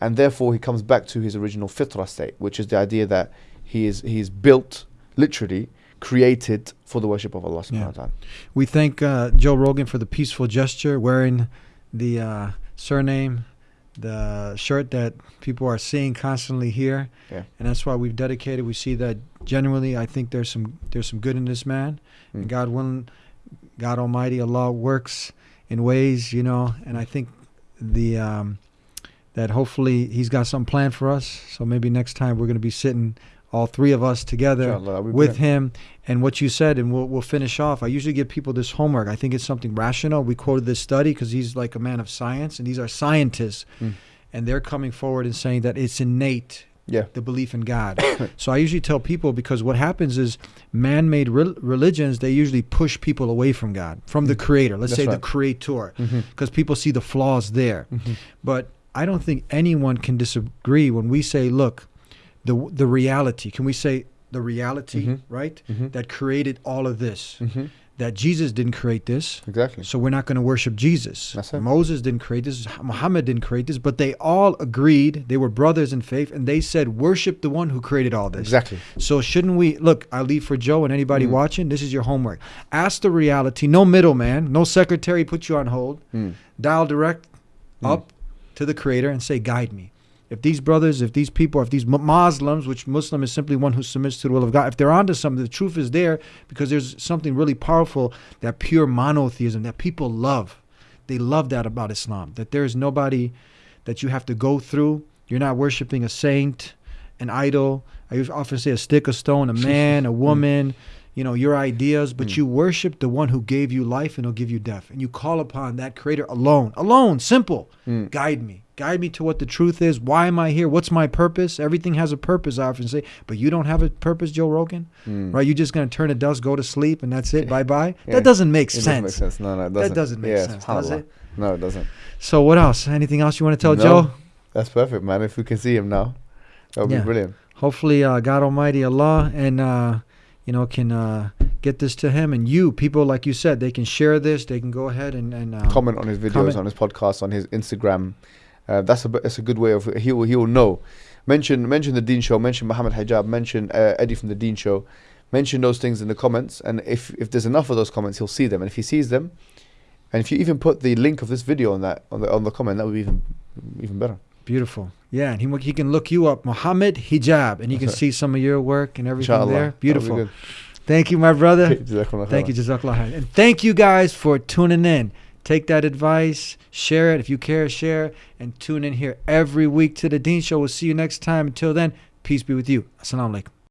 and therefore he comes back to his original fitra state, which is the idea that he is he is built, literally created for the worship of Allah subhanahu Yeah. wa ta'ala. We thank uh, Joe Rogan for the peaceful gesture, wearing the uh, surname, the shirt that people are seeing constantly here, Yeah. and that's why we've dedicated. We see that genuinely. I think there's some there's some good in this man, and Mm. God willing, God Almighty, Allah works in ways, you know, and I think the um, that hopefully He's got some plan for us. So maybe next time we're going to be sitting. All three of us together Inshallah, that would be with him and what you said, and we'll we'll finish off. I usually give people this homework. I think it's something rational. We quoted this study because he's like a man of science, and these are scientists, Mm. and they're coming forward and saying that it's innate. Yeah. The belief in God. so I usually tell people because what happens is man-made rel- religions they usually push people away from God, from the Creator. Let's Mm. That's say right. the Creator, because people see the flaws there. Mhm. But I don't think anyone can disagree when we say, look, the the reality. Can we say the reality, Mhm. right? Mhm. That created all of this. Mhm. that Jesus didn't create this. Exactly. So we're not going to worship Jesus. Moses didn't create this. Muhammad didn't create this. But they all agreed. They were brothers in faith, and they said, "Worship the one who created all this." Exactly. So shouldn't we look? I leave for Joe and anybody Mm. watching. This is your homework. Ask the reality. No middleman. No secretary put you on hold. Mm. Dial direct Mm. up to the Creator and say, "Guide me." If these brothers, if these people, if these Mu- Muslims, which Muslim is simply one who submits to the will of God, if they're onto something, the truth is there because there's something really powerful that pure monotheism that people love. They love that about Islam. That there is nobody that you have to go through. You're not worshiping a saint, an idol. I often say a stick, a stone, a man, a mm. woman. You know your ideas, but mm. you worship the one who gave you life and will give you death, and you call upon that Creator alone, alone, simple. Mm. Guide me, guide me to what the truth is. Why am I here? What's my purpose? Everything has a purpose. I often say, but you don't have a purpose, Joe Rogan, Mm. right? You're just gonna turn to dust, go to sleep, and that's it. Bye bye. Yeah. That doesn't make It doesn't sense. make sense. No, no, it That doesn't. doesn't make Yeah, sense, does it? No, it doesn't. So what else? Anything else you want to tell No, Joe? That's perfect, man. If we can see him now, that would Yeah. be brilliant. Hopefully, uh, God Almighty Allah and uh, you know can uh, get this to him and you people like you said they can share this. They can go ahead and and um, comment on his videos, comment. on his podcast, on his Instagram. Uh, that's a that's a good way of he will he will know. Mention mention the Deen Show. Mention Muhammad Hijab. Mention uh, Eddie from the Deen Show. Mention those things in the comments, and if if there's enough of those comments, he'll see them. And if he sees them, and if you even put the link of this video on that on the on the comment, that would be even even better. Beautiful. Yeah, and he he can look you up, Muhammad Hijab, and you can right. see some of your work and everything Inshallah. there. Beautiful. Thank you, my brother. Thank you. Jazakallah. And thank you guys for tuning in. Take that advice, share it. If you care, share, and tune in here every week to the Deen Show. We'll see you next time. Until then, peace be with you. Assalamu alaikum.